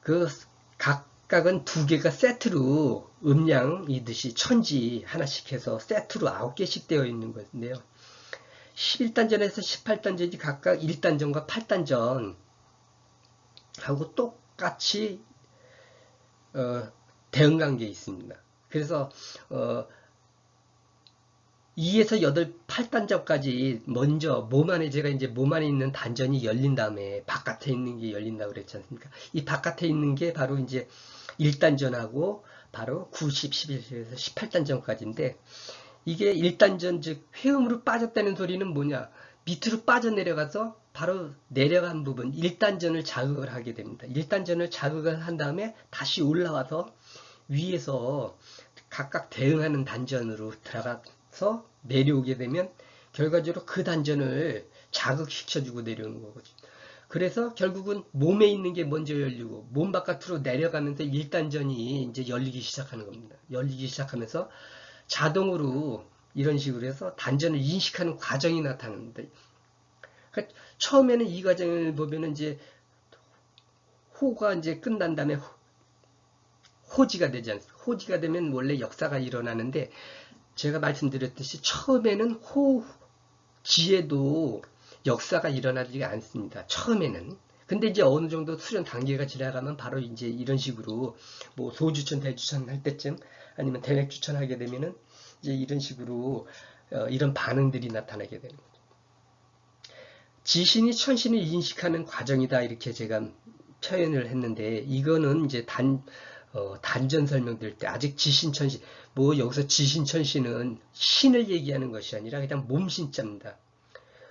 그 각각은 두 개가 세트로 음량이듯이 천지 하나씩 해서 세트로 9개씩 되어 있는 것인데요. 11단전에서 18단전이 각각 1단전과 8단전 하고 똑같이 어, 대응관계에 있습니다. 그래서 어, 2에서 8, 8단전까지 먼저 몸 안에 제가 이제 몸 안에 있는 단전이 열린 다음에 바깥에 있는 게 열린다고 그랬지 않습니까? 이 바깥에 있는 게 바로 이제 1단전하고 바로 9, 10, 11에서 18단전까지인데 이게 1단전 즉 회음으로 빠졌다는 소리는 뭐냐? 밑으로 빠져내려가서 바로 내려간 부분 1단전을 자극을 하게 됩니다. 1단전을 자극을 한 다음에 다시 올라와서 위에서 각각 대응하는 단전으로 들어가 서 내려오게 되면 결과적으로 그 단전을 자극시켜주고 내려오는 거거든요. 그래서 결국은 몸에 있는 게 먼저 열리고 몸 바깥으로 내려가면서 1단전이 이제 열리기 시작하는 겁니다. 열리기 시작하면서 자동으로 이런 식으로 해서 단전을 인식하는 과정이 나타납니다. 그러니까 처음에는 이 과정을 보면은 이제 호가 이제 끝난 다음에 호지가 되지 않습니까? 호지가 되면 원래 역사가 일어나는데 제가 말씀드렸듯이 처음에는 호 지에도 역사가 일어나지 않습니다. 처음에는. 근데 이제 어느 정도 수련 단계가 지나가면 바로 이제 이런 식으로 뭐 소주천, 대주천 할 때쯤 아니면 대맥주천 하게 되면은 이제 이런 식으로 어, 이런 반응들이 나타나게 거죠. 지신이 천신을 인식하는 과정이다 이렇게 제가 표현을 했는데 이거는 이제 단 어, 단전 설명될 때 아직 지신천신 뭐 여기서 지신천신은 신을 얘기하는 것이 아니라 그냥 몸신자입니다.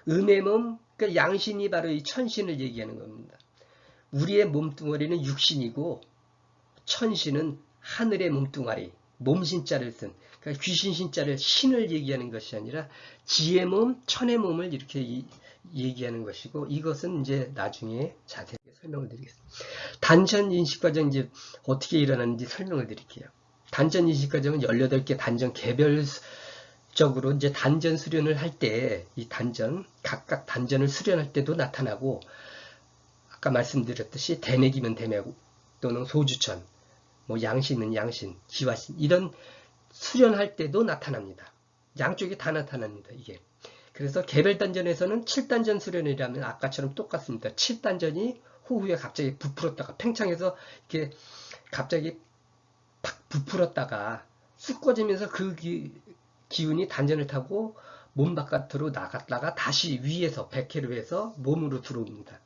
음의 몸, 그러니까 양신이 바로 이 천신을 얘기하는 겁니다. 우리의 몸뚱아리는 육신이고 천신은 하늘의 몸뚱아리, 몸신자를 쓴 그러니까 귀신신자를 신을 얘기하는 것이 아니라 지의 몸, 천의 몸을 이렇게 이, 얘기하는 것이고 이것은 이제 나중에 자세하게 설명을 드리겠습니다. 단전 인식 과정 이제 어떻게 일어나는지 설명을 드릴게요. 단전 인식 과정은 18개 단전 개별적으로 이제 단전 수련을 할 때 이 단전 각각 단전을 수련할 때도 나타나고 아까 말씀드렸듯이 대맥이면 대맥 또는 소주천 뭐 양신은 양신, 기와신 이런 수련할 때도 나타납니다. 양쪽이 다 나타납니다. 이게. 그래서 개별 단전에서는 7단전 수련이라면 아까처럼 똑같습니다. 7단전이 후후에 갑자기 부풀었다가 팽창해서 이렇게 갑자기 팍 부풀었다가 쑥 꺼지면서 그 기, 기운이 단전을 타고 몸 바깥으로 나갔다가 다시 위에서 백회로 해서 몸으로 들어옵니다.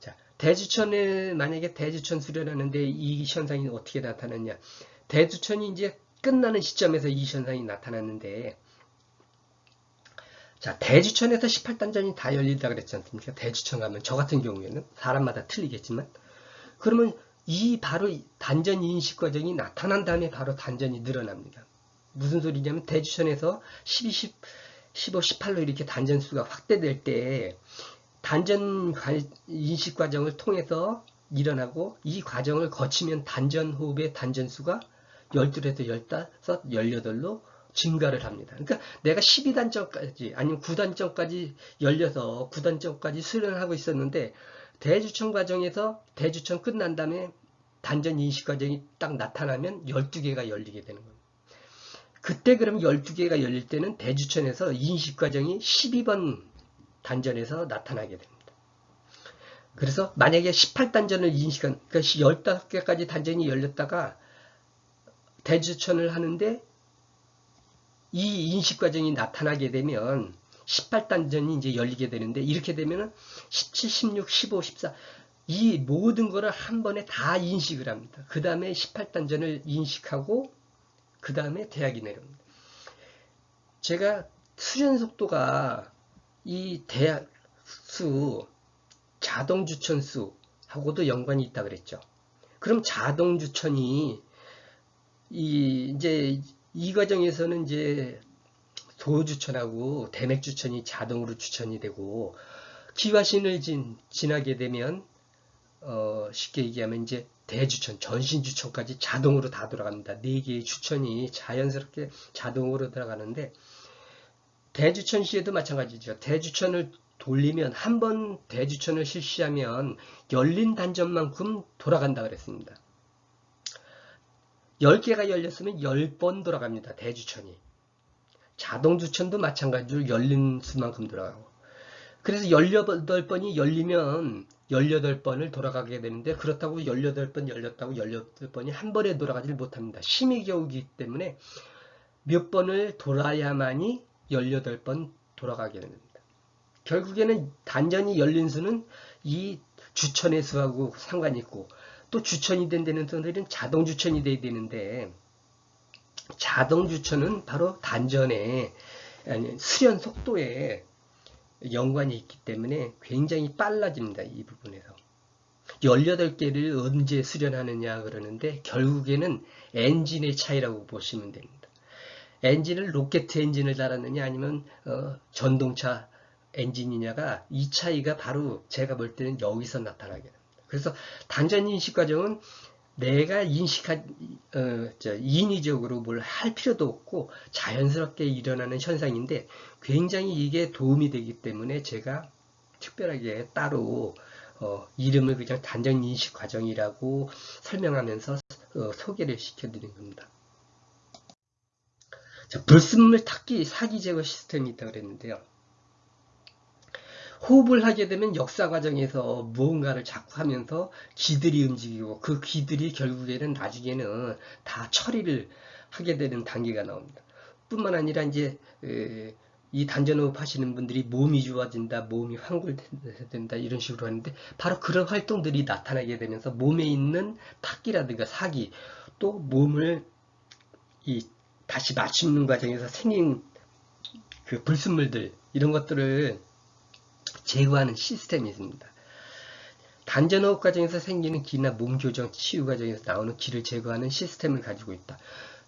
자, 대주천에 만약에 대주천 수련하는데 이 현상이 어떻게 나타났냐? 대주천이 이제 끝나는 시점에서 이 현상이 나타났는데 자, 대주천에서 18단전이 다 열린다 그랬지 않습니까? 대주천 가면 저 같은 경우에는 사람마다 틀리겠지만 그러면 이 바로 단전 인식 과정이 나타난 다음에 바로 단전이 늘어납니다. 무슨 소리냐면 대주천에서 12, 10, 15, 18로 이렇게 단전 수가 확대될 때 단전 인식 과정을 통해서 일어나고 이 과정을 거치면 단전 호흡의 단전 수가 12에서 15, 18로 증가를 합니다. 그러니까 내가 12단점까지 아니면 9단점까지 열려서 9단점까지 수련을 하고 있었는데 대주청 과정에서 대주청 끝난 다음에 단전 인식 과정이 딱 나타나면 12개가 열리게 되는 겁니다. 그때 그럼 12개가 열릴 때는 대주천에서 인식 과정이 12번 단전에서 나타나게 됩니다. 그래서 만약에 18단전을 인식한 그러니까 15개까지 단전이 열렸다가 대주천을 하는데 이 인식 과정이 나타나게 되면 18단전이 이제 열리게 되는데 이렇게 되면은 17, 16, 15, 14 이 모든 거를 한 번에 다 인식을 합니다. 그 다음에 18단전을 인식하고 그 다음에 대학이 내려옵니다. 제가 수련 속도가 이 대학 수, 자동 주천 수하고도 연관이 있다 그랬죠. 그럼 자동 주천이 이 이제 이 과정에서는 이제 소주천하고 대맥 주천이 자동으로 주천이 되고 기화신을 진, 지나게 되면 어, 쉽게 얘기하면 이제 대주천, 전신주천까지 자동으로 다 돌아갑니다. 네 개의 주천이 자연스럽게 자동으로 들어가는데 대주천 시에도 마찬가지죠. 대주천을 돌리면 한 번 대주천을 실시하면 열린 단전만큼 돌아간다 그랬습니다. 10개가 열렸으면 10번 돌아갑니다. 대주천이. 자동주천도 마찬가지로 열린 수만큼 돌아가고. 그래서 18번이 열리면 18번을 돌아가게 되는데 그렇다고 18번 열렸다고 18번이 한 번에 돌아가질 못합니다. 심의 겨우기 때문에 몇 번을 돌아야만이 18번 돌아가게 됩니다. 결국에는 단전이 열린 수는 이 주천의 수하고 상관이 있고 또 주천이 된다는 분들은 자동 주천이 돼야 되는데 자동 주천은 바로 단전의 아니, 수련 속도에 연관이 있기 때문에 굉장히 빨라집니다. 이 부분에서. 18개를 언제 수련하느냐 그러는데 결국에는 엔진의 차이라고 보시면 됩니다. 엔진을 로켓 엔진을 달았느냐 아니면 어, 전동차 엔진이냐가 이 차이가 바로 제가 볼 때는 여기서 나타나게 됩니다. 그래서 단전 인식 과정은 내가 인식한 어, 저, 인위적으로 뭘 할 필요도 없고 자연스럽게 일어나는 현상인데 굉장히 이게 도움이 되기 때문에 제가 특별하게 따로 어, 이름을 그냥 단전 인식 과정이라고 설명하면서 어, 소개를 시켜드린 겁니다. 자, 불순물 탁기 사기 제거 시스템이 있다고 그랬는데요. 호흡을 하게 되면 역사 과정에서 무언가를 자꾸 하면서 기들이 움직이고 그 기들이 결국에는 나중에는 다 처리를 하게 되는 단계가 나옵니다. 뿐만 아니라 이제 이 단전호흡 하시는 분들이 몸이 좋아진다, 몸이 환골된다 이런 식으로 하는데 바로 그런 활동들이 나타나게 되면서 몸에 있는 탁기라든가 사기 또 몸을 이 다시 맞추는 과정에서 생긴 그 불순물들 이런 것들을 제거하는 시스템이 있습니다. 단전호흡 과정에서 생기는 기나 몸 교정, 치유 과정에서 나오는 기를 제거하는 시스템을 가지고 있다.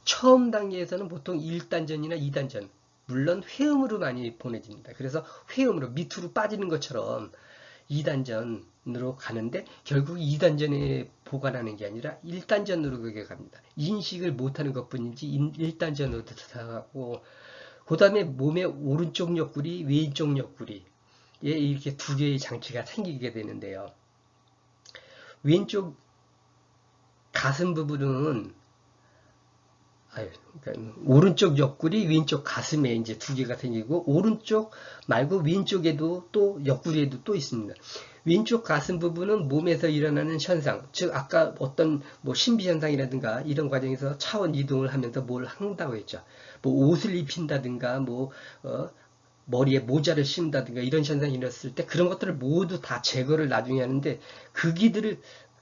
처음 단계에서는 보통 1단전이나 2단전, 물론 회음으로 많이 보내집니다. 그래서 회음으로 밑으로 빠지는 것처럼 2단전으로 가는데 결국 2단전에 보관하는 게 아니라 1단전으로 그게 갑니다. 인식을 못하는 것 뿐이지 1단전으로 들어가고 그 다음에 몸의 오른쪽 옆구리, 왼쪽 옆구리 예, 이렇게 두 개의 장치가 생기게 되는데요. 왼쪽 가슴 부분은 아유, 그러니까 오른쪽 옆구리, 왼쪽 가슴에 이제 두 개가 생기고 오른쪽 말고 왼쪽에도 또 옆구리에도 또 있습니다. 왼쪽 가슴 부분은 몸에서 일어나는 현상, 즉 아까 어떤 뭐 신비 현상이라든가 이런 과정에서 차원 이동을 하면서 뭘 한다고 했죠. 뭐 옷을 입힌다든가 뭐 어, 머리에 모자를 씌운다든가 이런 현상이 일어났을 때 그런 것들을 모두 다 제거를 나중에 하는데 그 기들을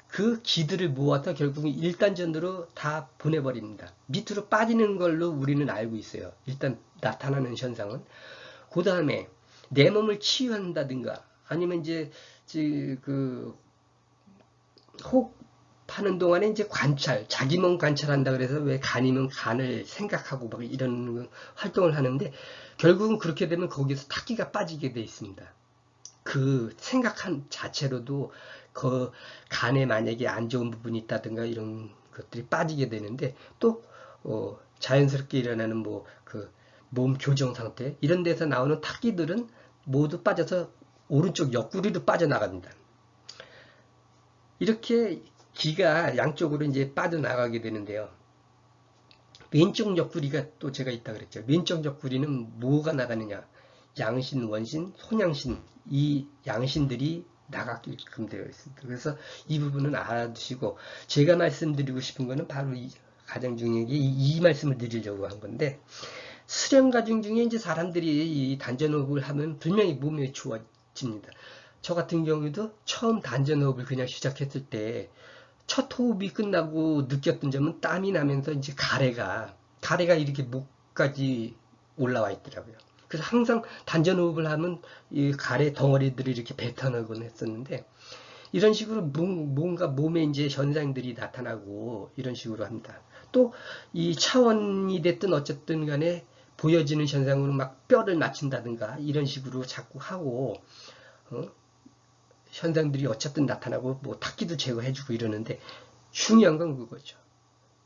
그 기들을 모아서 결국 은 1단전으로 다 보내버립니다. 밑으로 빠지는 걸로 우리는 알고 있어요. 일단 나타나는 현상은. 그 다음에 내 몸을 치유한다든가 아니면 이제 그호 흡하는 동안에 이제 관찰, 자기 몸 관찰한다 그래서 왜 간이면 간을 생각하고 막 이런 활동을 하는데 결국은 그렇게 되면 거기서 탁기가 빠지게 돼 있습니다. 그 생각한 자체로도 그 간에 만약에 안 좋은 부분이 있다든가 이런 것들이 빠지게 되는데 또 어, 자연스럽게 일어나는 뭐 그 몸 교정 상태 이런 데서 나오는 탁기들은 모두 빠져서 오른쪽 옆구리로 빠져나갑니다. 이렇게 기가 양쪽으로 이제 빠져나가게 되는데요. 왼쪽 옆구리가 또 제가 있다 그랬죠. 왼쪽 옆구리는 뭐가 나가느냐? 양신, 원신, 손양신 이 양신들이 나가게끔 되어 있습니다. 그래서 이 부분은 알아두시고 제가 말씀드리고 싶은 거는 바로 이 가정 중에 이, 이 말씀을 드리려고 한 건데 수련 과정 중에 이제 사람들이 이 단전호흡을 하면 분명히 몸이 좋아집니다. 저 같은 경우도 처음 단전호흡을 그냥 시작했을 때 첫 호흡이 끝나고 느꼈던 점은 땀이 나면서 이제 가래가 가래가 이렇게 목까지 올라와 있더라고요. 그래서 항상 단전 호흡을 하면 이 가래 덩어리들이 이렇게 뱉어나곤 했었는데 이런 식으로 뭔가 몸에 이제 현상들이 나타나고 이런 식으로 합니다. 또 이 차원이 됐든 어쨌든 간에 보여지는 현상으로 막 뼈를 맞춘다든가 이런 식으로 자꾸 하고 어? 현상들이 어쨌든 나타나고 뭐 탁기도 제거해주고 이러는데 중요한 건 그거죠.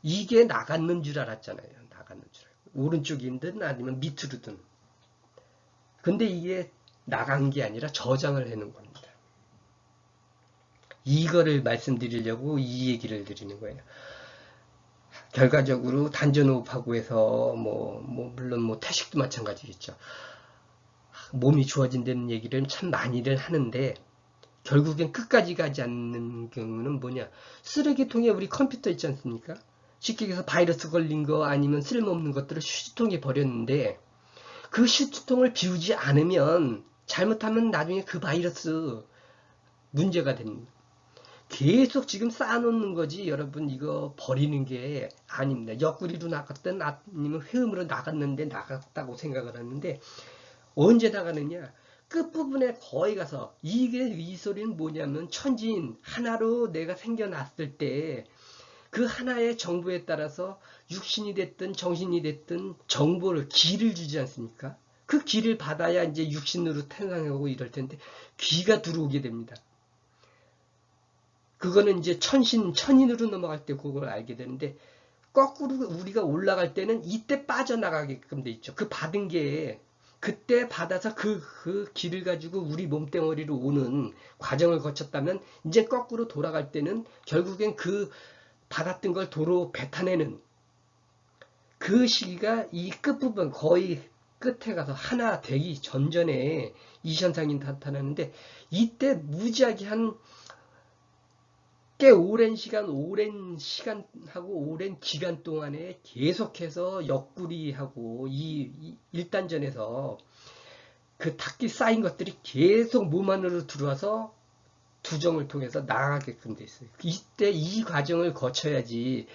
이게 나갔는 줄 알았잖아요. 나갔는 줄 알고. 오른쪽이든 아니면 밑으로든. 근데 이게 나간 게 아니라 저장을 해놓은 겁니다. 이거를 말씀드리려고 이 얘기를 드리는 거예요. 결과적으로 단전호흡하고 해서 뭐, 뭐 물론 뭐 태식도 마찬가지겠죠. 몸이 좋아진다는 얘기를 참 많이들 하는데 결국엔 끝까지 가지 않는 경우는 뭐냐? 쓰레기통에 우리 컴퓨터 있지 않습니까? 쉽게 얘기해서 바이러스 걸린 거 아니면 쓸모없는 것들을 휴지통에 버렸는데 그 휴지통을 비우지 않으면 잘못하면 나중에 그 바이러스 문제가 됩니다. 계속 지금 쌓아놓는 거지 여러분. 이거 버리는 게 아닙니다. 옆구리로 나갔든 아니면 회음으로 나갔는데 나갔다고 생각을 하는데 언제 나가느냐 끝부분에 거의 가서 이게 이 소리는 뭐냐면 천지인 하나로 내가 생겨났을 때 그 하나의 정보에 따라서 육신이 됐든 정신이 됐든 정보를 길을 주지 않습니까? 그 길을 받아야 이제 육신으로 태어나고 이럴 텐데 귀가 들어오게 됩니다. 그거는 이제 천신, 천인으로 넘어갈 때 그걸 알게 되는데 거꾸로 우리가 올라갈 때는 이때 빠져나가게끔 돼 있죠. 그 받은 게 그때 받아서 그, 그 길을 가지고 우리 몸뚱어리로 오는 과정을 거쳤다면 이제 거꾸로 돌아갈 때는 결국엔 그 받았던 걸 도로 뱉어내는 그 시기가 이 끝부분 거의 끝에 가서 하나 되기 전전에 이 현상이 나타나는데 이때 무지하게 한 꽤 오랜 시간, 오랜 시간하고 오랜 기간 동안에 계속해서 옆구리하고 이, 이 일단전에서 그 탁기 쌓인 것들이 계속 몸 안으로 들어와서 두정을 통해서 나가게끔 돼 있어요. 이때 이 과정을 거쳐야지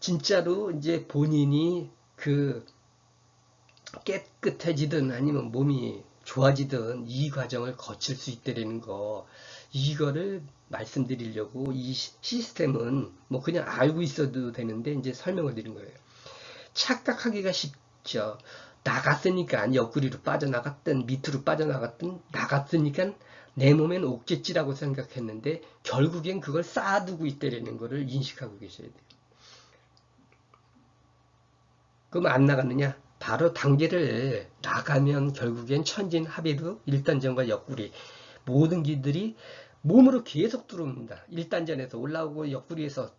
진짜로 이제 본인이 그 깨끗해지든 아니면 몸이 좋아지든 이 과정을 거칠 수 있다는 거 이거를 말씀드리려고 이 시스템은 뭐 그냥 알고 있어도 되는데 이제 설명을 드린 거예요. 착각하기가 쉽죠. 나갔으니까 옆구리로 빠져나갔든 밑으로 빠져나갔든 나갔으니까 내 몸엔 없겠지라고 생각했는데 결국엔 그걸 쌓아두고 있다는 것을 인식하고 계셔야 돼요. 그럼 안 나갔느냐? 바로 단계를 나가면 결국엔 천진 합의도 일단전과 옆구리 모든 길들이 몸으로 계속 들어옵니다. 1단전에서 올라오고 옆구리에서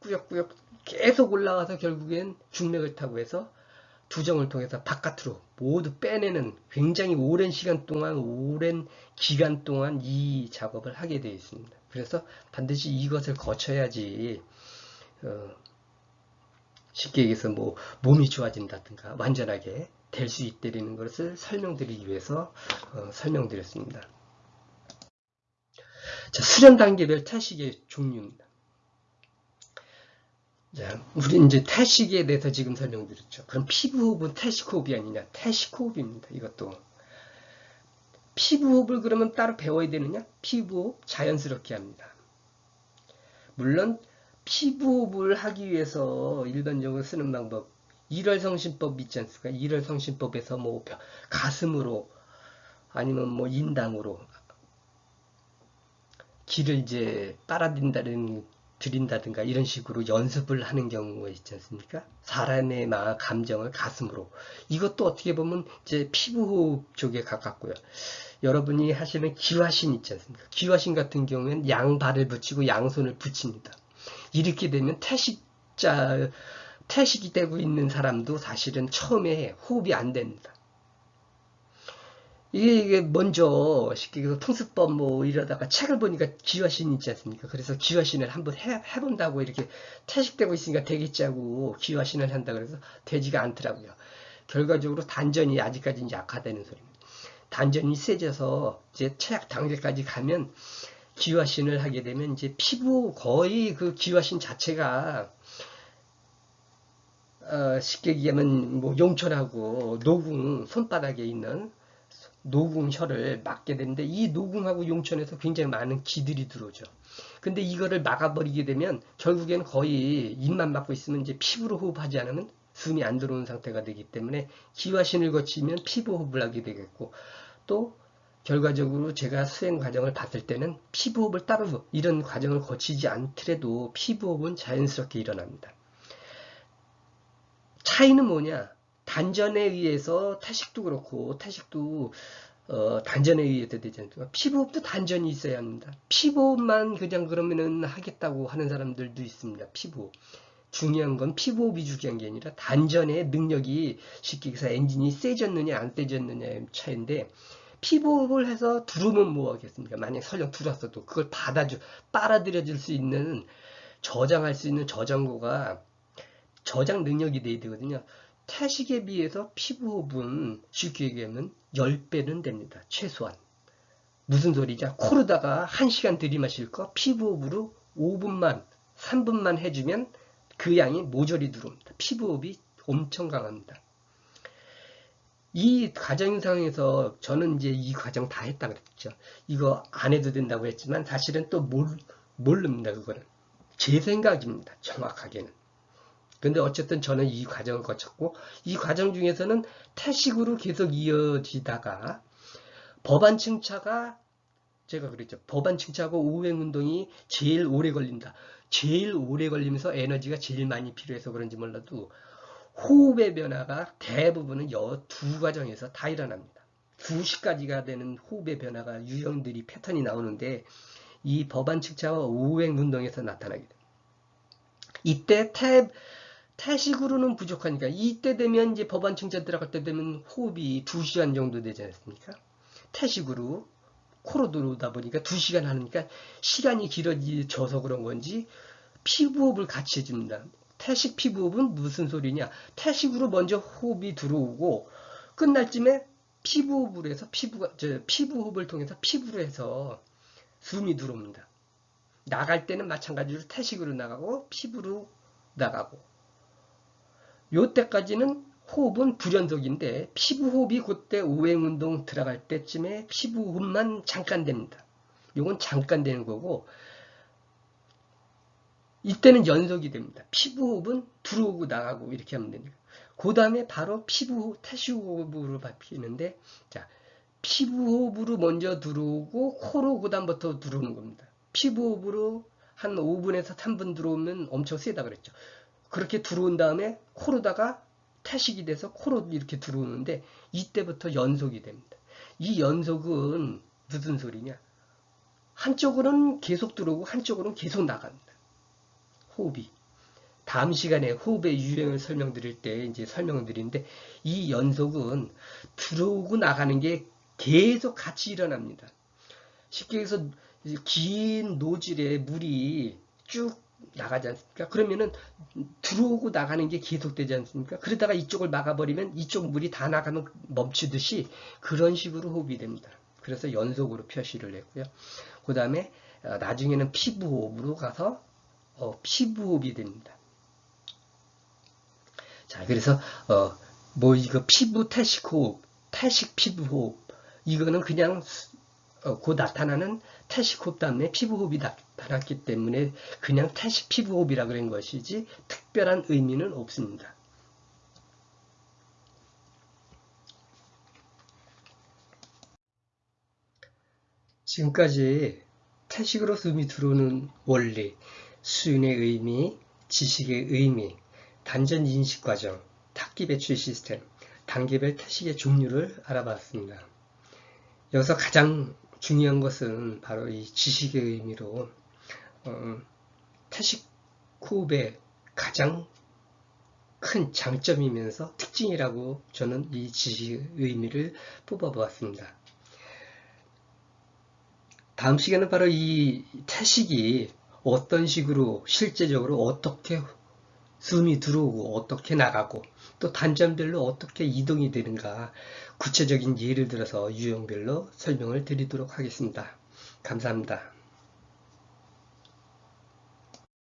꾸역꾸역 계속 올라가서 결국엔 중맥을 타고 해서 두정을 통해서 바깥으로 모두 빼내는 굉장히 오랜 시간 동안 오랜 기간 동안 이 작업을 하게 되어 있습니다. 그래서 반드시 이것을 거쳐야지 어, 쉽게 얘기해서 뭐 몸이 좋아진다든가 완전하게 될 수 있다는 것을 설명드리기 위해서 어, 설명드렸습니다. 자, 수련 단계별 태식의 종류입니다. 자, 우리 이제 태식에 대해서 지금 설명드렸죠. 그럼 피부호흡은 태식호흡이 아니냐? 태식호흡입니다. 이것도. 피부호흡을 그러면 따로 배워야 되느냐? 피부호흡 자연스럽게 합니다. 물론 피부호흡을 하기 위해서 일반적으로 쓰는 방법 일월성신법 있지 않습니까? 일월성신법에서 뭐 가슴으로 아니면 뭐 인당으로 길을 이제 빨아들인다는 드린다든가 이런 식으로 연습을 하는 경우가 있지 않습니까? 사람의 마음, 감정을 가슴으로. 이것도 어떻게 보면 이제 피부호흡 쪽에 가깝고요. 여러분이 하시는 기화신 있지 않습니까? 기화신 같은 경우에는 양발을 붙이고 양손을 붙입니다. 이렇게 되면 태식자, 태식이 되고 있는 사람도 사실은 처음에 호흡이 안 됩니다. 이게 먼저 쉽게 얘기해서 통수법 뭐 이러다가 책을 보니까 기화신 있지 않습니까? 그래서 기화신을 한번 해, 해본다고 이렇게 태식되고 있으니까 되겠지 하고 기화신을 한다 그래서 되지가 않더라고요. 결과적으로 단전이 아직까지 약화되는 소리입니다. 단전이 세져서 이제 최악 단계까지 가면 기화신을 하게 되면 이제 피부 거의 그 기화신 자체가 어, 쉽게 얘기하면 뭐 용천하고 노궁 손바닥에 있는 노궁혈을 막게 되는데 이 노궁하고 용천에서 굉장히 많은 기들이 들어오죠. 근데 이거를 막아버리게 되면 결국에는 거의 입만 막고 있으면 이제 피부로 호흡하지 않으면 숨이 안 들어오는 상태가 되기 때문에 기화신을 거치면 피부 호흡을 하게 되겠고 또 결과적으로 제가 수행 과정을 봤을 때는 피부호흡을 따로 이런 과정을 거치지 않더라도 피부호흡은 자연스럽게 일어납니다. 차이는 뭐냐? 단전에 의해서 태식도 그렇고 태식도 어, 단전에 의해서 되지 않습니까? 피부호흡도 단전이 있어야 합니다. 피부호흡만 그냥 그러면은 하겠다고 하는 사람들도 있습니다. 피부호흡. 중요한 건 피부호흡이 중요한 게 아니라 단전의 능력이 쉽게 해서 엔진이 세졌느냐 안 세졌느냐의 차이인데 피부호흡을 해서 두르면 뭐 하겠습니까? 만약 설령 두었어도 그걸 받아주, 빨아들여 줄 수 있는 저장할 수 있는 저장고가 저장 능력이 돼야 되거든요. 태식에 비해서 피부 호흡은 쉽게 얘기하면 10배는 됩니다. 최소한. 무슨 소리냐? 코르다가 1시간 들이마실 거 피부 호흡으로 5분만, 3분만 해주면 그 양이 모조리 들어옵니다. 피부 호흡이 엄청 강합니다. 이 과정 상에서 저는 이제 이 과정 다 했다 그랬죠. 이거 안 해도 된다고 했지만 사실은 또 모르, 모릅니다. 그거는. 제 생각입니다. 정확하게는. 근데 어쨌든 저는 이 과정을 거쳤고 이 과정 중에서는 태식으로 계속 이어지다가 법안 층차가 제가 그랬죠. 법안 층차하고 우행 운동이 제일 오래 걸린다. 제일 오래 걸리면서 에너지가 제일 많이 필요해서 그런지 몰라도 호흡의 변화가 대부분은 여 두 과정에서 다 일어납니다. 2시까지가 되는 호흡의 변화가 유형들이 패턴이 나오는데 이 법안 측차와 우행 운동에서 나타나게 됩니다. 이때 태, 태식으로는 부족하니까 이때 되면 이제 법안 층차 들어갈 때 되면 호흡이 2시간 정도 되지 않습니까? 태식으로 코로 들어오다 보니까 2시간 하니까 시간이 길어져서 그런 건지 피부호흡을 같이 해줍니다. 태식 피부호흡은 무슨 소리냐? 태식으로 먼저 호흡이 들어오고 끝날 쯤에 피부호흡을 해서 피부가 저 피부호흡을 통해서 피부로 해서 숨이 들어옵니다. 나갈 때는 마찬가지로 태식으로 나가고 피부로 나가고 요때까지는 호흡은 불연속인데 피부호흡이 그때 오행운동 들어갈 때쯤에 피부호흡만 잠깐 됩니다. 요건 잠깐 되는 거고 이때는 연속이 됩니다. 피부호흡은 들어오고 나가고 이렇게 하면 됩니다. 그 다음에 바로 피부 태시호흡으로 바뀌는데 자 피부호흡으로 먼저 들어오고 코로 그 다음부터 들어오는 겁니다. 피부호흡으로 한 5분에서 3분 들어오면 엄청 세다 그랬죠. 그렇게 들어온 다음에 코로다가 태식이 돼서 코로 이렇게 들어오는데 이때부터 연속이 됩니다. 이 연속은 무슨 소리냐? 한쪽으로는 계속 들어오고 한쪽으로는 계속 나갑니다. 호흡이. 다음 시간에 호흡의 유형을 설명드릴 때 이제 설명을 드리는데 이 연속은 들어오고 나가는 게 계속 같이 일어납니다. 쉽게 해서 긴 노즐에 물이 쭉 나가지 않습니까? 그러면은 들어오고 나가는 게 계속되지 않습니까? 그러다가 이쪽을 막아버리면 이쪽 물이 다 나가면 멈추듯이 그런 식으로 호흡이 됩니다. 그래서 연속으로 표시를 했고요. 그 다음에 어, 나중에는 피부호흡으로 가서 어, 피부호흡이 됩니다. 자, 그래서 어, 뭐 이거 피부 태식 호흡, 태식 피부 호흡 이거는 그냥 어, 곧 나타나는 태식 호흡 다음에 피부 호흡이 나타났기 때문에 그냥 태식 피부 호흡이라 그런 것이지 특별한 의미는 없습니다. 지금까지 태식으로 숨이 들어오는 원리, 수윤의 의미, 지식의 의미, 단전 인식 과정, 탁기 배출 시스템, 단계별 태식의 종류를 알아봤습니다. 여기서 가장 중요한 것은 바로 이 지식의 의미로 어, 호흡의 가장 큰 장점이면서 특징이라고 저는 이 지식의 의미를 뽑아보았습니다. 다음 시간은 바로 이 태식이 어떤 식으로 실제적으로 어떻게 숨이 들어오고 어떻게 나가고 또 단점별로 어떻게 이동이 되는가 구체적인 예를 들어서 유형별로 설명을 드리도록 하겠습니다. 감사합니다.